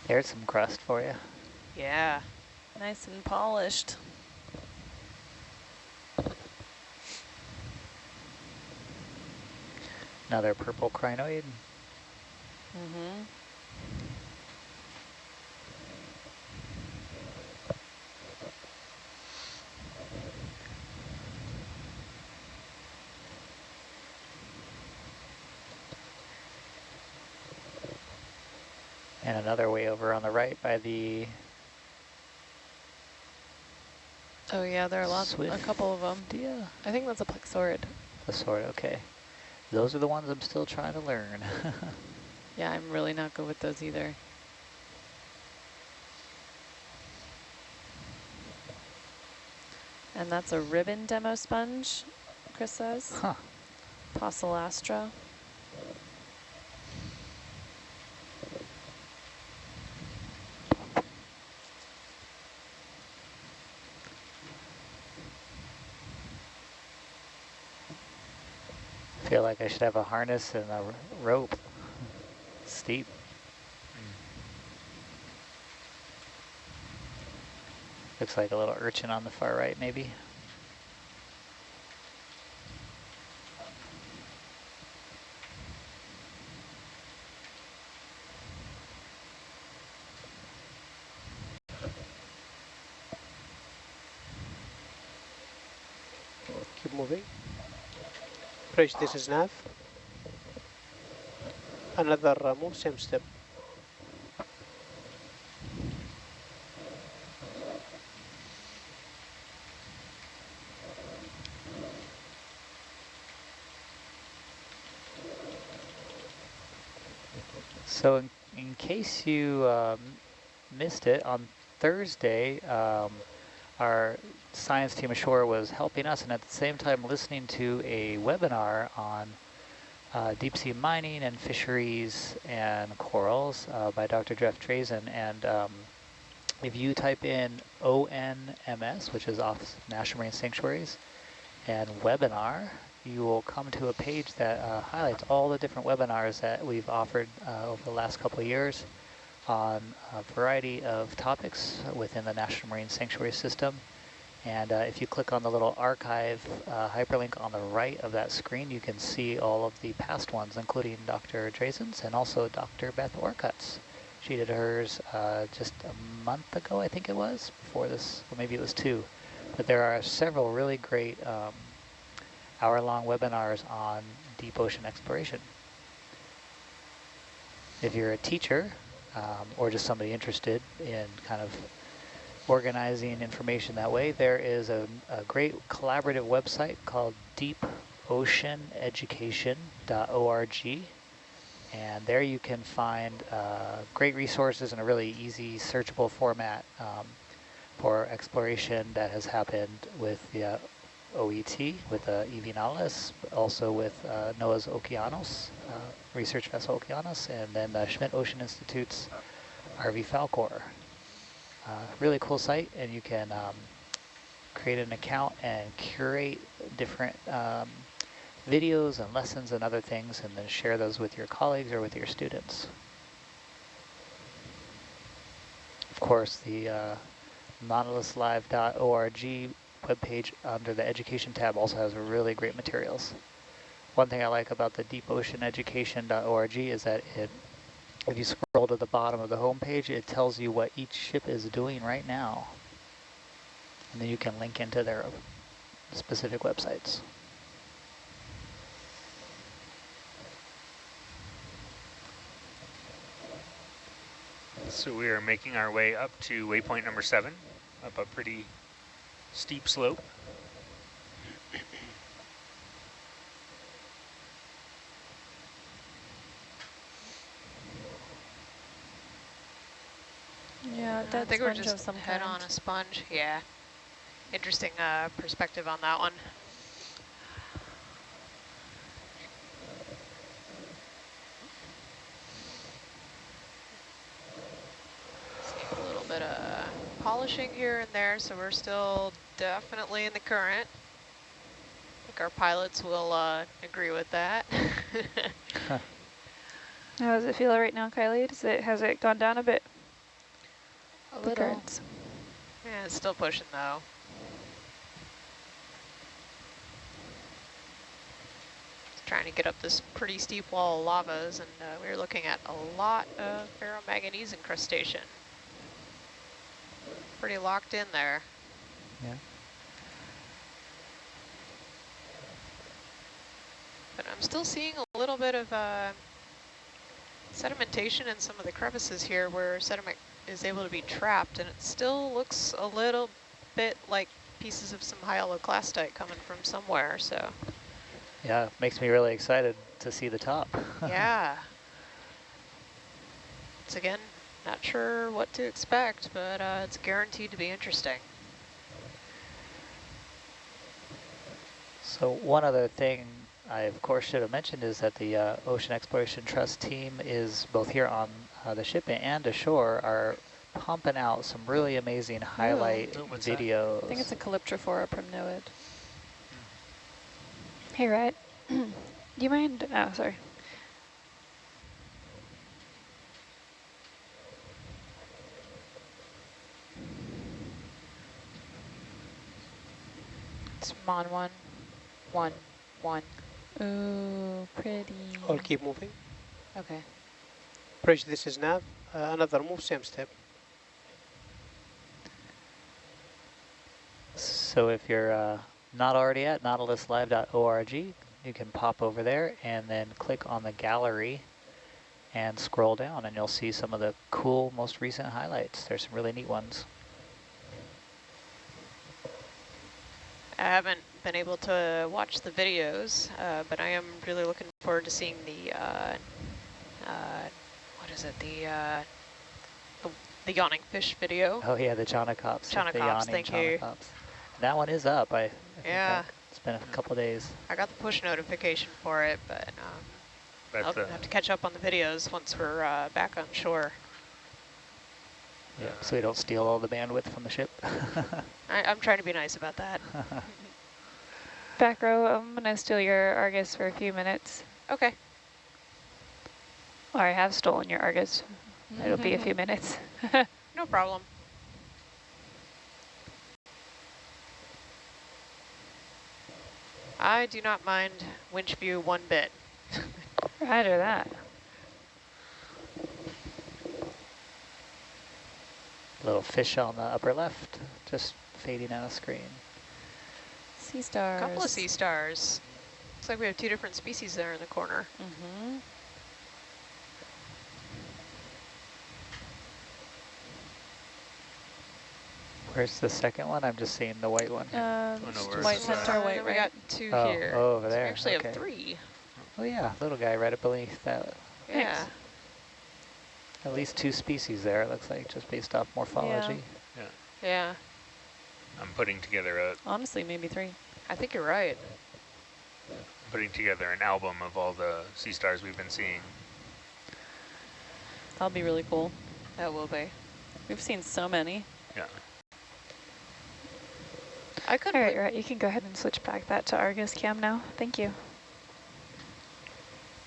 There's some crust for you. Yeah. Nice and polished. Another purple crinoid. Mm-hmm. And another way over on the right by the Oh yeah, there are lots, Swift. a couple of them. yeah, I think that's a plexaurid. the sword. Okay, those are the ones I'm still trying to learn. Yeah, I'm really not good with those either. And that's a ribbon demo sponge, Chris says. huh. Poecillastra. Like I should have a harness and a rope. Steep. Looks like a little urchin on the far right, maybe. Keep moving. This is nav. Another uh, move, same step. So in, in case you um, missed it, on Thursday, um, our science team ashore was helping us and at the same time listening to a webinar on uh, deep sea mining and fisheries and corals uh, by Dr. Jeff Drazen. And um, if you type in ONMS, which is Office of National Marine Sanctuaries, and webinar, you will come to a page that uh, highlights all the different webinars that we've offered uh, over the last couple of years on a variety of topics within the National Marine Sanctuary System. And uh, if you click on the little archive uh, hyperlink on the right of that screen, you can see all of the past ones, including Dr. Drazen's and also Dr. Beth Orcutt's. She did hers uh, just a month ago, I think it was, before this, or maybe it was two. But there are several really great um, hour-long webinars on deep ocean exploration. If you're a teacher um, or just somebody interested in kind of organizing information that way, there is a, a great collaborative website called deepoceaneducation.org. And there you can find uh, great resources in a really easy searchable format um, for exploration that has happened with the uh, OET, with uh, EV Nautilus, also with uh, NOAA's Okeanos, uh, research vessel Okeanos, and then uh, Schmidt Ocean Institute's RV Falcor. Really cool site, and you can um, create an account and curate different um, videos and lessons and other things, and then share those with your colleagues or with your students. Of course, the uh, nautiluslive.org webpage under the education tab also has really great materials. One thing I like about the deepoceaneducation.org is that it, if you scroll to the bottom of the homepage, it tells you what each ship is doing right now. And then you can link into their specific websites. So we are making our way up to waypoint number seven, up a pretty steep slope. Yeah, I think we're sponge of just some head kind. on a sponge. Yeah. Interesting uh, perspective on that one. See a little bit of polishing here and there, so we're still definitely in the current. I think our pilots will uh, agree with that. How does it feel right now, Kylie? Does it has it gone down a bit? A The little. currents? yeah, it's still pushing though. trying to get up this pretty steep wall of lavas, and uh, we are looking at a lot of ferromanganese incrustation. Pretty locked in there. Yeah. But I'm still seeing a little bit of uh, sedimentation in some of the crevices here where sediment is able to be trapped, and it still looks a little bit like pieces of some hyaloclastite coming from somewhere, so Yeah, makes me really excited to see the top. yeah. It's again, not sure what to expect, but uh, it's guaranteed to be interesting. So one other thing I of course should have mentioned is that the uh, Ocean Exploration Trust team is both here on uh, the ship and ashore are pumping out some really amazing highlight Oh, what's that? videos. I think it's a Calyptrophora primnoid. Hey, Rhett. Do you mind? Oh, sorry. It's Mon one, one, one. Ooh, pretty. I'll keep moving. Okay. Bridge, this is nav. Uh, another move, same step. So if you're uh, not already at nautiluslive.org, you can pop over there and then click on the gallery and scroll down and you'll see some of the cool, most recent highlights. There's some really neat ones. I haven't been able to watch the videos, uh, but I am really looking forward to seeing the, uh, uh, what is it, the, uh, the, the yawning fish video. Oh yeah, the Chaunacops. the Chaunacops, yawning thank you. Chaunacops. That one is up. I, I Yeah. It's been a couple days. I got the push notification for it, but um, I'll the, have to catch up on the videos once we're uh, back on shore. Yeah, so we don't steal all the bandwidth from the ship. I, I'm trying to be nice about that. Back row, I'm going to steal your Argus for a few minutes. Okay. Or I have stolen your Argus. It'll be a few minutes. No problem. I do not mind winch view one bit. Roger that. Little fish on the upper left, just fading out of screen. Sea stars. A stars. couple of sea stars. Looks like we have two different species there in the corner. Mm-hmm. Where's the second one? I'm just seeing the white one. Um, no, white the- center, white, we right? got two Oh, here. oh, over So we there, actually okay. have three. Oh yeah, little guy right up beneath that. Yeah. At least two species there, it looks like, just based off morphology. Yeah. I'm putting together a Honestly, maybe three. I think you're right. putting together an album of all the sea stars we've been seeing. That'll be really cool. That will be. We've seen so many. Yeah. I could All right, right. You can go ahead and switch back that to Argus cam now. Thank you.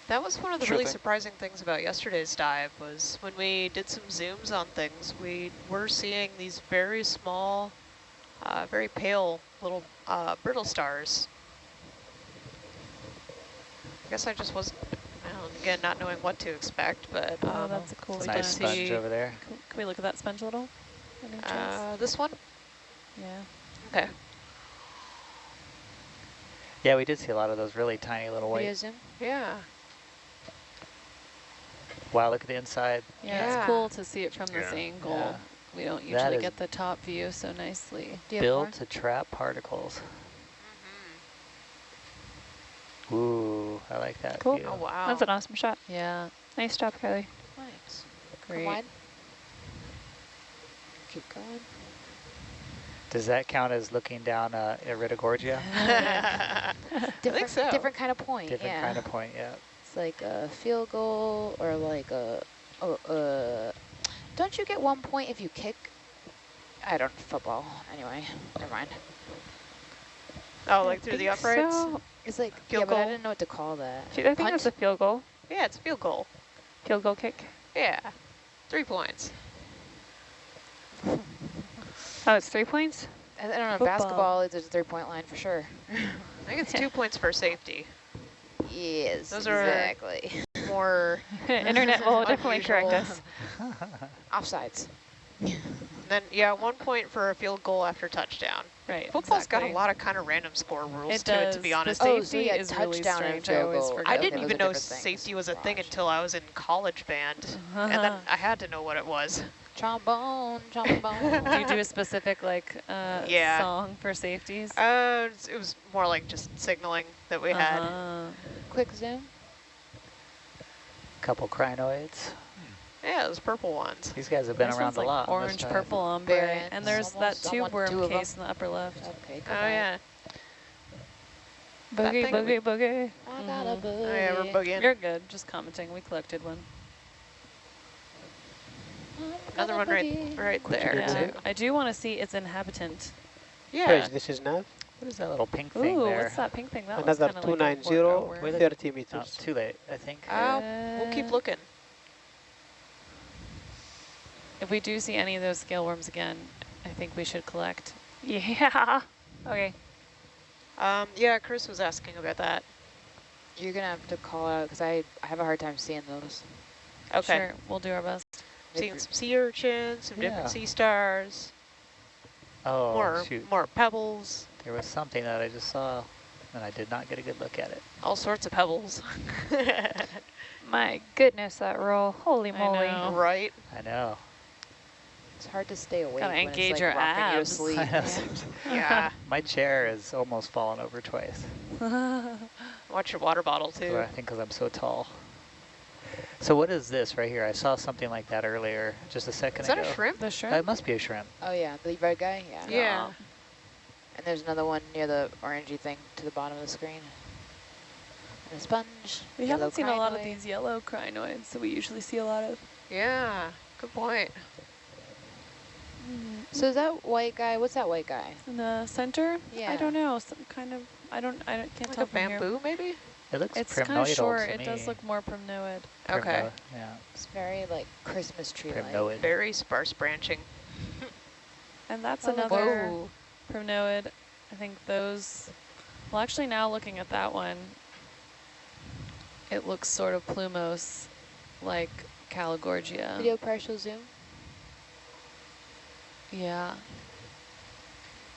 That was one of the Sure really thing. surprising things about yesterday's dive was when we did some zooms on things, we were seeing these very small, uh, very pale little uh, brittle stars. I guess I just wasn't, well, again, not knowing what to expect, but Oh, um, that's a cool we Nice did sponge. sponge see over there. Can, can we look at that sponge a little? Uh, this one. yeah. Okay. Yeah, we did see a lot of those really tiny little Video white. zoom. Yeah. Wow, look at the inside. Yeah, Yeah. it's cool to see it from this Yeah. angle. Yeah. We don't usually is- get the top view so nicely. Do you have more? Built to trap particles. Mm-hmm. Ooh, I like that Cool. view. Oh, wow. That's an awesome shot. Yeah, Nice job, Kylie. Nice. great. Come wide. Keep going. Does that count as looking down uh, Iridogorgia? Different, so. different kind of point. Different yeah. kind of point, yeah. It's like a field goal or like a, oh, uh, don't you get one point if you kick? I don't, football, anyway, never mind. oh, like through the uprights? so. It's like, Field yeah, but I didn't know what to call that. I think Punt? that's a field goal. Yeah, it's a field goal. Field goal kick. Yeah. Three points. Oh, it's three points? I, I don't know, Football. basketball is a three-point line for sure. I think it's two points for safety. yes, Those are- exactly. More, Internet will definitely correct Unusual. us. Offsides. then yeah, one point for a field goal after touchdown. Right. Football's got a lot of kind of random score rules It to it, to be The honest. Oh, so safety yeah, is really touchdown and strange. I goal. I didn't those even know different things. safety was a thing until I was in college band, and then uh-huh. I had to know what it was. Trombone, trombone. do you do a specific like uh, Yeah. song for safeties? Uh, it was more like just signaling that we had. Uh-huh. Quick zoom. Couple crinoids. Yeah, those purple ones. These guys have been This around a like lot. Orange, purple ombre, Variants, and there's almost. that tube worm two them. case in the upper left. Okay, good Oh night. yeah. Boogie, boogie, boogie. I got a boogie. Oh yeah, we're boogieing. You're good. Just commenting. We collected one. I got Another one right, right there. Yeah. too. I do want to see its inhabitant. Yeah. Guys, this is nav. What is that little pink thing Ooh, there? what's that pink thing? That Another looks kind of like a 290, workout 30 Oh, meters. too late, I think. Uh, we'll keep Uh, looking. If we do see any of those scale worms again, I think we should collect. Yeah. Okay. Um, yeah, Chris was asking about that. You're gonna have to call out because I, I have a hard time seeing those. Okay. Sure, we'll do our best. Seeing some sea urchins, some Yeah. different sea stars, oh, more shoot. more pebbles, There was something that I just saw, and I did not get a good look at it. all sorts of pebbles. My goodness, that roll. Holy I moly. know. right? I know. It's hard to stay awake Gotta when engage it's your like rocking you to abs. sleep. I know. Yeah. My chair has almost fallen over twice. Watch your water bottle too. I think because I'm so tall. So what is this right here? I saw something like that earlier, just a second ago. Is that ago. a shrimp? the That shrimp? Oh, must be a shrimp. Oh yeah, the red guy. Yeah. Yeah. And there's another one near the orangey thing to the bottom of the screen. And a sponge. We haven't seen a lot of these yellow crinoids that we usually see a lot of. Yeah. Good point. Mm-hmm. So is that white guy? What's that white guy? In the center? Yeah. I don't know. Some kind of, I don't, I don't, can't Like tell a from here. bamboo, maybe? It looks It's primnoidal kind of short. to It does look more primnoid. Okay. Primno- Yeah, It's very like Christmas tree like. primnoid. Very sparse branching. And that's Oh, another Whoa. primnoid. I think those, well actually now looking at that one, it looks sort of plumose like Callogorgia. Video partial zoom. Yeah,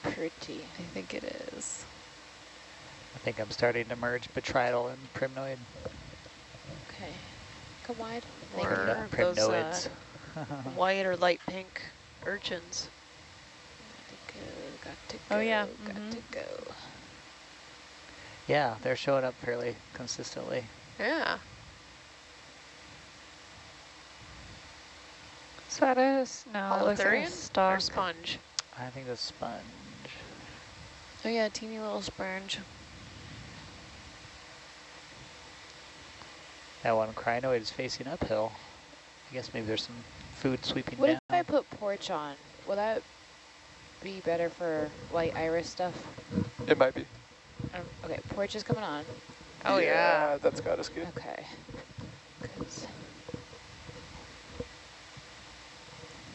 Pretty. I think it is. I think I'm starting to merge Botrydal and primnoid. Okay. Come wide. Or you. Primno- those uh, primnoids. white or light pink urchins. Got to go. Got to go. Oh, yeah, Got mhm. to go. yeah, they're showing up fairly consistently. Yeah. Is that a, s- no, it looks like a Holothurian or sponge? I think the sponge. Oh yeah, teeny little sponge. That one crinoid is facing uphill. I guess maybe there's some food sweeping What down. What if I put porch on? Will that be better for white iris stuff? It might be. Um, okay, porch is coming on. Oh, yeah. That's got us good. Okay.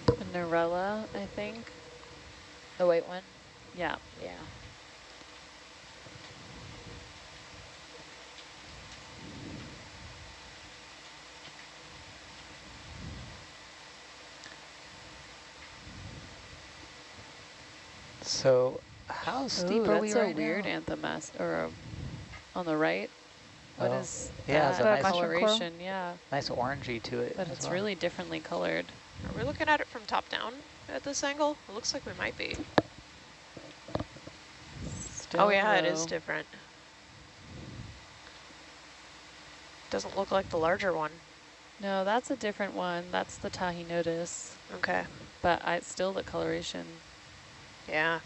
A Narella, I think. The white one? Yeah. Yeah. So how steep Ooh, are we that's right a weird now? anthem or a, on the right. What Oh, is yeah, it's a that nice- coloration? Yeah, Nice orangey to it. but it's well. really differently colored. Are we looking at it from top down at this angle? It looks like we might be. Still oh yeah, it is different. Doesn't look like the larger one. No, that's a different one. That's the Tahinotis. Okay. But I still the coloration. Yeah.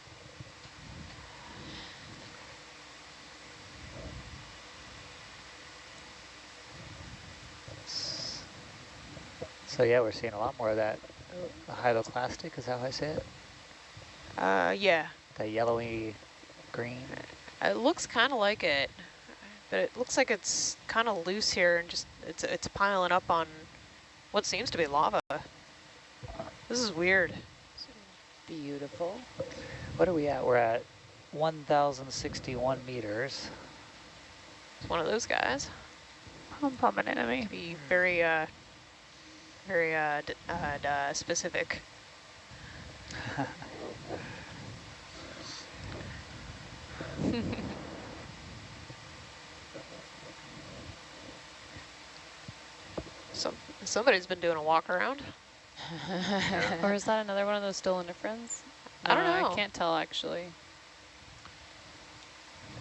So yeah, we're seeing a lot more of that hydroclastic, is that how I say it? Uh, yeah. That yellowy green. It looks kind of like it, but it looks like it's kind of loose here and just it's it's piling up on what seems to be lava. This is weird. Beautiful. What are we at? We're at 1,061 meters. It's one of those guys. Home pump an enemy. Be very uh, very uh, uh, d uh specific. Some somebody's been doing a walk around. Or is that another one of those still indifference? I don't know. I can't tell actually.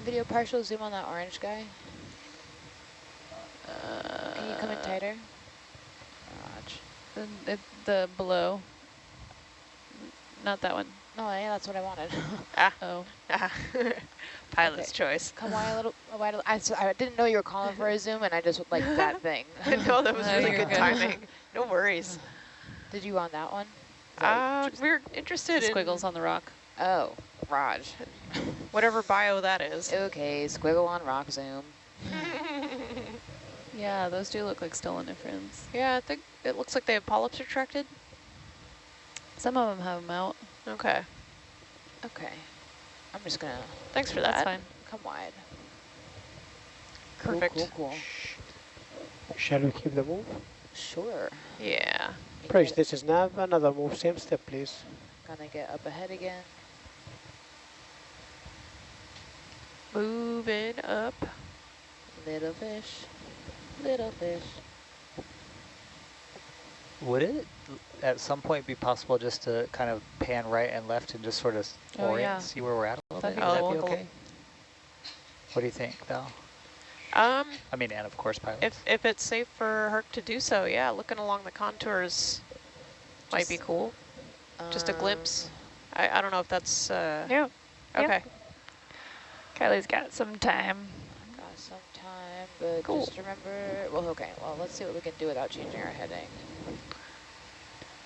Video partial, zoom on that orange guy. Uh, Can you come in tighter? Raj. The, it, the below. Not that one. No, yeah, that's what I wanted. Ah. Oh, ah. Pilot's choice. come wide a little, a wide a little. I, s- I didn't know you were calling for a zoom, and I just like that thing. no, that was really good good. timing. No worries. Did you want that one? Is that Uh, we're interested in squiggles on the rock. Oh, Raj. whatever bio that is. Okay, squiggle on rock zoom. Yeah, those do look like still yeah, I think it looks like they have polyps retracted. Some of them have them out. Okay, Okay. I'm just gonna thanks for that. That's that. fine. come wide. Cool, Perfect. Cool, cool. Shall we keep the move? Sure. Yeah. You Praise, get- this is nav. Another move, same step, please. Gonna get up ahead again. Moving up. Little fish. Little fish. Would it at some point be possible just to kind of pan right and left and just sort of Oh, orient, yeah. see where we're at a little That'd bit? be Would that cool. be okay? What do you think, Val? Um, I mean, and of course, pilots. if if it's safe for Herc to do so, yeah, looking along the contours might be Just, cool. Just a Um, glimpse. I I don't know if that's uh. Yeah. yeah. Okay. Kylie's got some time. Got some time, but Cool. just remember, well, okay, well, let's see what we can do without changing our heading.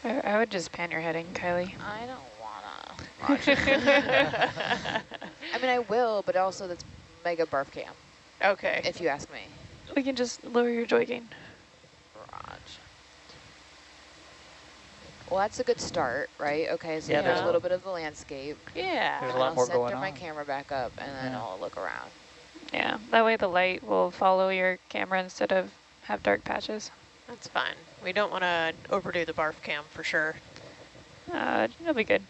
I, I would just pan your heading, Kylie. I don't wanna. I mean, I will, but also that's mega barf cam, okay. if you ask me. We can just lower your joy gain. Raj. Well, that's a good start, right? Okay, so Yeah, there's there's a a- little bit of the landscape. Yeah. There's a and lot I'll more center going my camera back up, and then Yeah. I'll look around. Yeah, that way the light will follow your camera instead of have dark patches. That's fine. We don't want to overdo the barf cam for sure. Uh, it'll be good.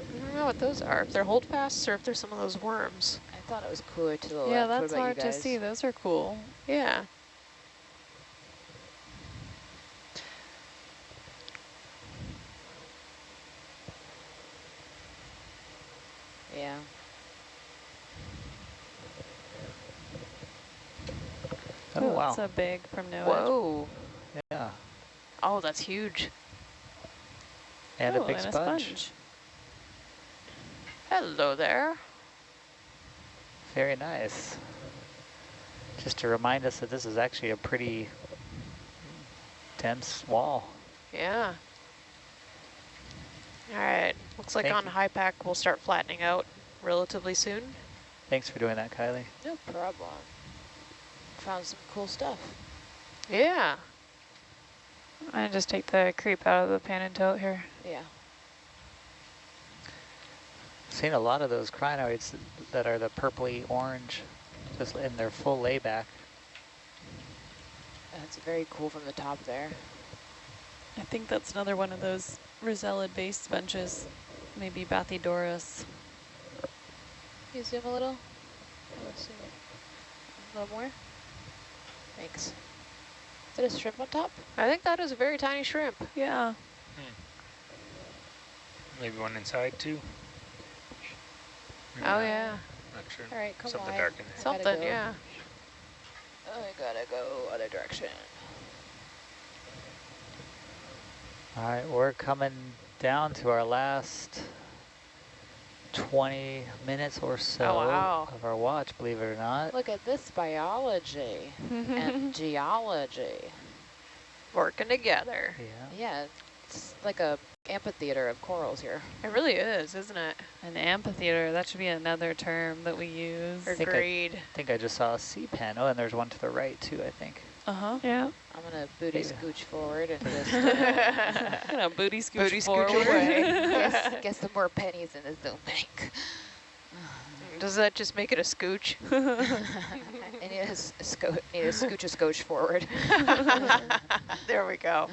I don't know what those are. If they're holdfasts or if they're some of those worms. I thought it was cooler to the yeah, left. What that's about you hard to see. Those are cool. Yeah. Yeah. oh, Ooh, wow. That's a big from NOAA. Whoa. Yeah. Oh, that's huge. And oh, a big and sponge. A sponge. Hello there. Very nice. Just to remind us that this is actually a pretty dense wall. Yeah. All right. Looks like Thank on you. HiPAP we'll start flattening out relatively soon. Thanks for doing that, Kylie. No problem. Found some cool stuff. Yeah. I just take the creep out of the pan and tilt here. Yeah. Seen a lot of those crinoids that are the purpley orange, just in their full layback. That's very cool from the top there. I think that's another one of those Rosella base sponges. Maybe Bathydorus. Can you zoom a little? Let's see. A little more? Thanks. Is it a shrimp on top? I think that is a very tiny shrimp. Yeah. Hmm. Maybe one inside too. Maybe Oh yeah, Not sure. All right, come Something on. dark in there. Something. go. Yeah. I gotta go other direction. All right, we're coming down to our last 20 minutes or so Oh, wow. of our watch, believe it or not. Look at this biology and geology. Working together. Yeah. Yeah, it's like a amphitheater of corals here. It really is, isn't it? An amphitheater, that should be another term that we use. think I- Agreed. I think I just saw a sea pen. Oh, and there's one to the right too, I think. Uh-huh. Yeah. I'm gonna booty Maybe. scooch forward and just uh, You know, booty scooch Booty scooch away. get, get some more pennies in the zoom bank. Does that just make it a scooch? I need a, s- a sco need a scooch a scotch forward. there we go.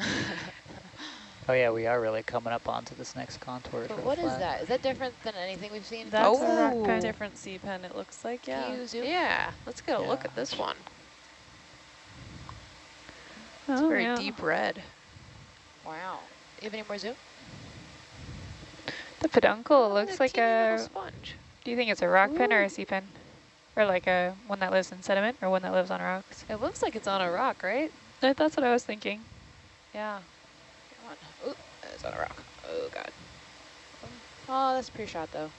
Oh yeah, we are really coming up onto this next contour. But real what is flat. that? Is that different than anything we've seen? That's Oh. a rock pen. different sea pen, it looks like, yeah. Can you zoom? Yeah, let's get a look at this one. It's Oh, very yeah. deep red. Wow. You have any more zoom? The peduncle Oh, looks like a, sponge. do you think it's a rock pen or a sea pen? Or like a one that lives in sediment or one that lives on rocks? It looks like it's on a rock, right? That's what I was thinking. Yeah. Come on. Ooh, it's on a rock. Oh, God. Oh, that's a pre-shot, though.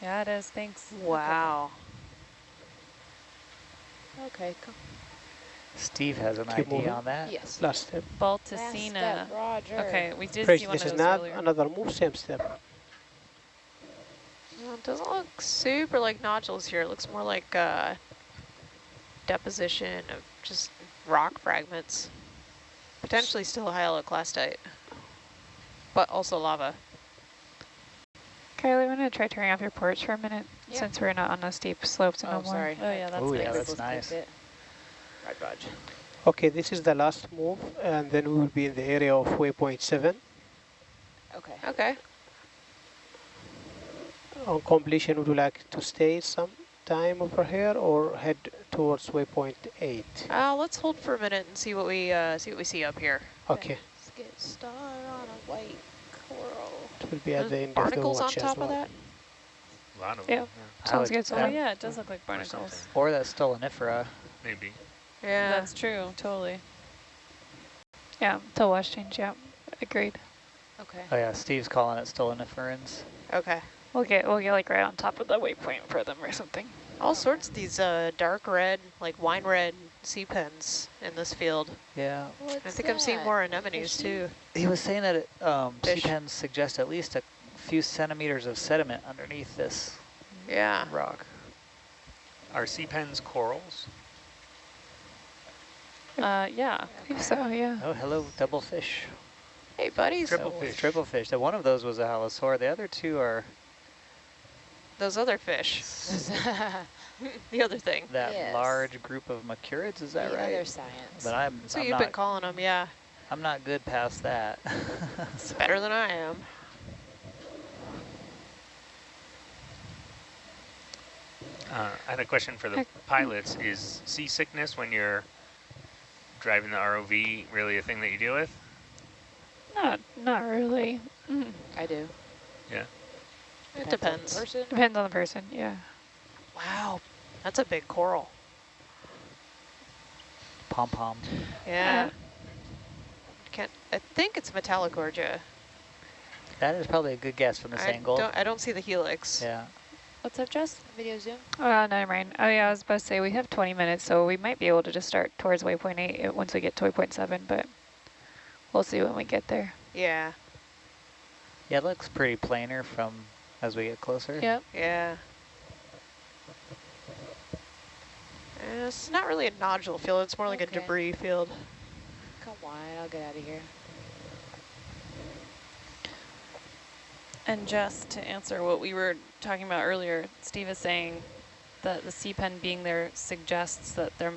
Yeah, it is. Thanks. Wow. Okay, come. Steve has an Keep idea moving. on that. Yes. Last step. Last Balticina. step, Roger. Okay, we did Fresh, see one this of is not earlier. another move, same step. Well, it doesn't look super like nodules here. It looks more like uh, deposition of just rock fragments. Potentially still hyaloclastite, but also lava. Kylie, want to try turning off your porch for a minute Yeah. since we're not on those steep slopes Oh, no more? sorry. Oh, yeah, that's Oh, yeah, that's nice. click it. Rod, Rod. Okay, this is the last move, and then we will be in the area of waypoint 7. Okay. Okay. On completion, would you like to stay some time over here or head towards waypoint 8? Uh, let's hold for a minute and see what we uh, see what we see up here. Okay, Let's get started on a white coral. it will be at There's the end of the barnacles on top well. of that. A lot of Yeah. them. I Sounds good. So Oh, yeah, it does look like barnacles. something. Or that stolonifera. Maybe. Yeah. That's true, totally. Yeah, till wash change, yeah. Agreed. Okay. Oh yeah, Steve's calling it stoloniferans. Okay. We'll get we'll get like right on top of the waypoint for them or something. All sorts of these uh, dark red, like wine red sea pens in this field. Yeah. What's I think I'm seeing more anemones Fishy? too. He was saying that it, um, sea pens suggest at least a few centimeters of sediment underneath this Yeah. rock. Are sea pens corals? Uh, yeah. I think so, yeah. Oh, hello, double fish. Hey, buddies. Triple That fish. Triple fish. That one of those was a halosaur. The other two are Those other fish. the other thing. that Yes. large group of macrourids. Is that the right? other science. But I'm, So I'm you've not. been calling them, yeah. I'm not good past that. It's better than I am. Uh, I had a question for the pilots. Is seasickness when you're driving the ROV really a thing that you deal with? Not not really. Mm. I do. Yeah. It on the depends. person. Depends on the person, yeah. Wow. That's a big coral. Pom pom. Yeah. Can't, I think it's Metallogorgia. That is probably a good guess from this I angle. don't, I don't see the helix. Yeah. What's up, Jess? Video zoom. Uh, never mind. Oh yeah, I was about to say we have 20 minutes, so we might be able to just start towards waypoint 8 uh, once we get to waypoint 7, but we'll see when we get there. Yeah. Yeah, it looks pretty planar from as we get closer. Yep. Yeah. Uh, It's not really a nodule field. It's more like a debris field. Come on, I'll get out of here. And just to answer what we were talking about earlier, Steve is saying that the sea pen being there suggests that there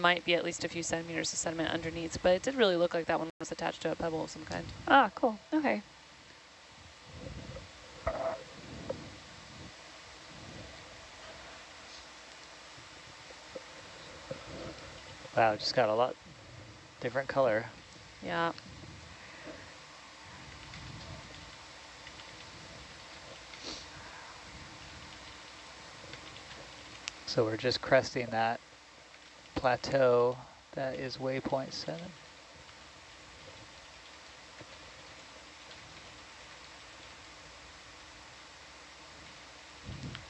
might be at least a few centimeters of sediment underneath, but it did really look like that one was attached to a pebble of some kind. Ah, cool. Okay. Wow, just got a lot different color. Yeah. So we're just cresting that plateau that is waypoint seven.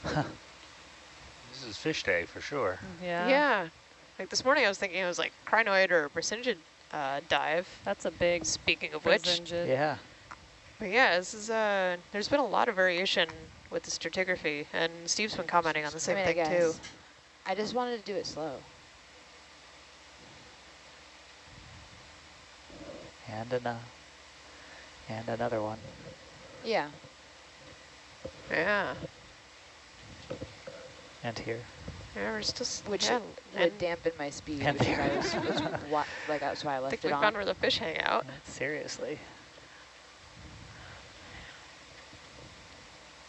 This is fish day for sure. Yeah. Yeah. Like this morning I was thinking it was like crinoid or Brisingid uh, dive. That's a big Speaking of which, Brisingid. Yeah, but yeah, this is uh, there's been a lot of variation with the stratigraphy, and Steve's been commenting on the same I mean, I thing too. I just wanted to do it slow. and another, and another one. Yeah. Yeah, And here. Yeah, we're still Which yeah, would dampen my speed, And which is there. why I was, was wa like that's why I left I left think it we on. found where the fish hang out. Seriously.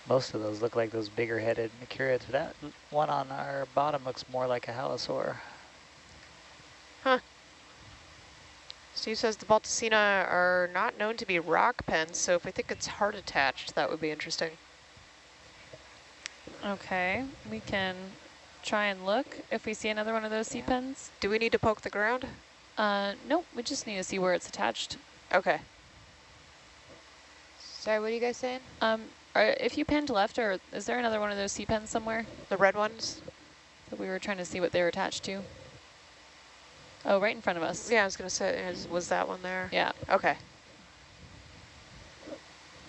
Most of those look like those bigger headed macrourids. That one on our bottom looks more like a halosaur. Huh. Steve says the Balticina are not known to be rock pens, so if we think it's heart attached, that would be interesting. Okay, we can try and look if we see another one of those sea Yeah. pens. Do we need to poke the ground? Uh, nope, we just need to see where it's attached. Okay. Sorry, what are you guys saying? Um, are, if you panned left, or is there another one of those sea pens somewhere The red ones? that we were trying to see what they were attached to? Oh, right in front of us. Yeah, I was going to say, is, was that one there? Yeah, Okay.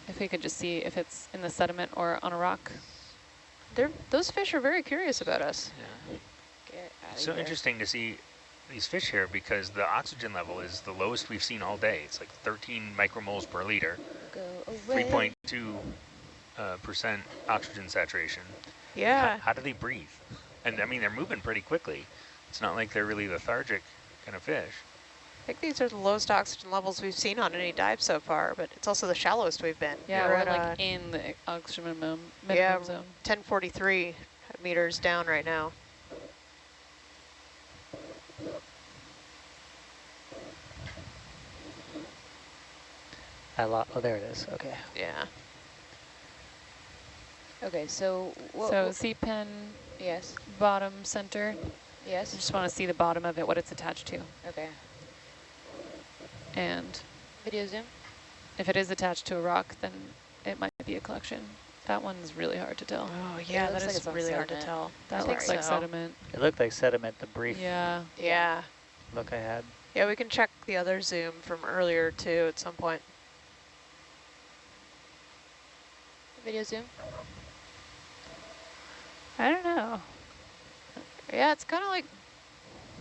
if we could just see if it's in the sediment or on a rock. They're, those fish are very curious about us. Outta So interesting to see these fish here because the oxygen level is the lowest we've seen all day. It's like 13 micromoles per liter, Go away. 3.2 uh, percent oxygen saturation. Yeah. How, how do they breathe? And I mean, they're moving pretty quickly. It's not like they're really lethargic kind of fish. I think these are the lowest oxygen levels we've seen on any dive so far, but it's also the shallowest we've been. Yeah, we're we're like uh, in the oxygen minimum, yeah, zone. 1043 meters down right now. I lo oh, there it is. Okay. Yeah. Okay, so what? So what- sea pen yes, bottom center. Yes. I just want to see the bottom of it, what it's attached to. Okay. And Video zoom. if it is attached to a rock, then it might be a collection. That one's really hard to tell. Oh, it yeah, looks that like is it's on really hard to tell. That I looks like so. sediment. It looked like sediment, the brief Yeah. Yeah. look I had. Yeah, we can check the other zoom from earlier too at some point. Video zoom. I don't know. Yeah, it's kind of like,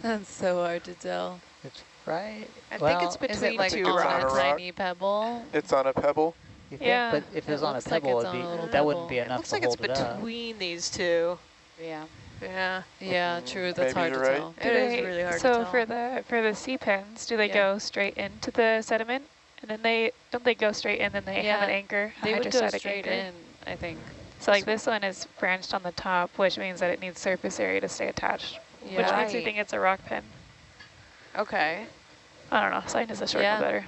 That's so hard to tell. It's right. I well, think it's Is between it like two it's on on a a rock. tiny pebble? It's on a pebble. You think, Yeah, but if it it was on a looks like pebble, it'd on be, a little that wouldn't be pebble. It enough looks to like it's hold it up. between these two. Yeah. Yeah. Yeah, Mm, true. That's maybe hard to right. tell. It is really hard to so for the for the sea pens, do they Yeah. go straight into the sediment, and then they don't they go straight in, then they have an anchor, They would go hydrostatic straight anchor? in, I think. So like this one is branched on the top, which means that it needs surface area to stay attached, which Yeah. makes me think it's a rock pen. Okay. I don't know. Scientists are sure Yeah. know better.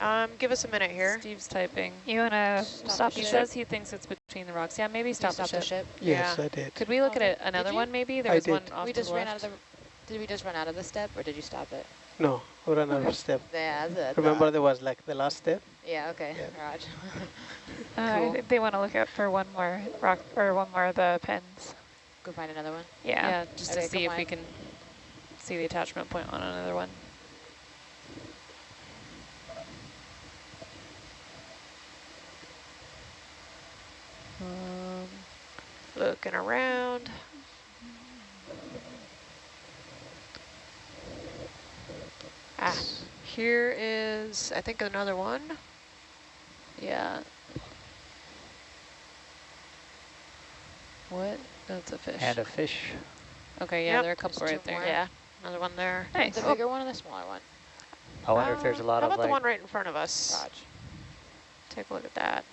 Um, give us a minute here. Steve's typing. You wanna Stop stop, the the He ship. says he thinks it's between the rocks. Yeah, maybe stop, stop the, ship. Yes, Yeah. I did. Could we look at it, another one maybe? There I was did. one off we just the ran left. out of the. Did we just run out of the step, or did you stop it? No, we ran out of step. Yeah, that's it. Remember there was like the last step? Yeah. Okay. Yeah. Roger. Uh, Cool. think they want to look out for one more rock or one more of the pens. Go find another one. Yeah. Yeah, just Okay, to see if we can see the attachment point on another one. Um, Looking around. Ah, here is, I think, another one. yeah. What? That's a fish. And a fish. okay, yeah, Yep, there are a couple there's right there. more. Yeah, another one there. Nice. The oh. bigger one or the smaller one? I wonder if there's a lot um, How of about the one right in front of us? Raj. Take a look at that.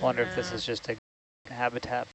wonder if this is mm-hmm. just a habitat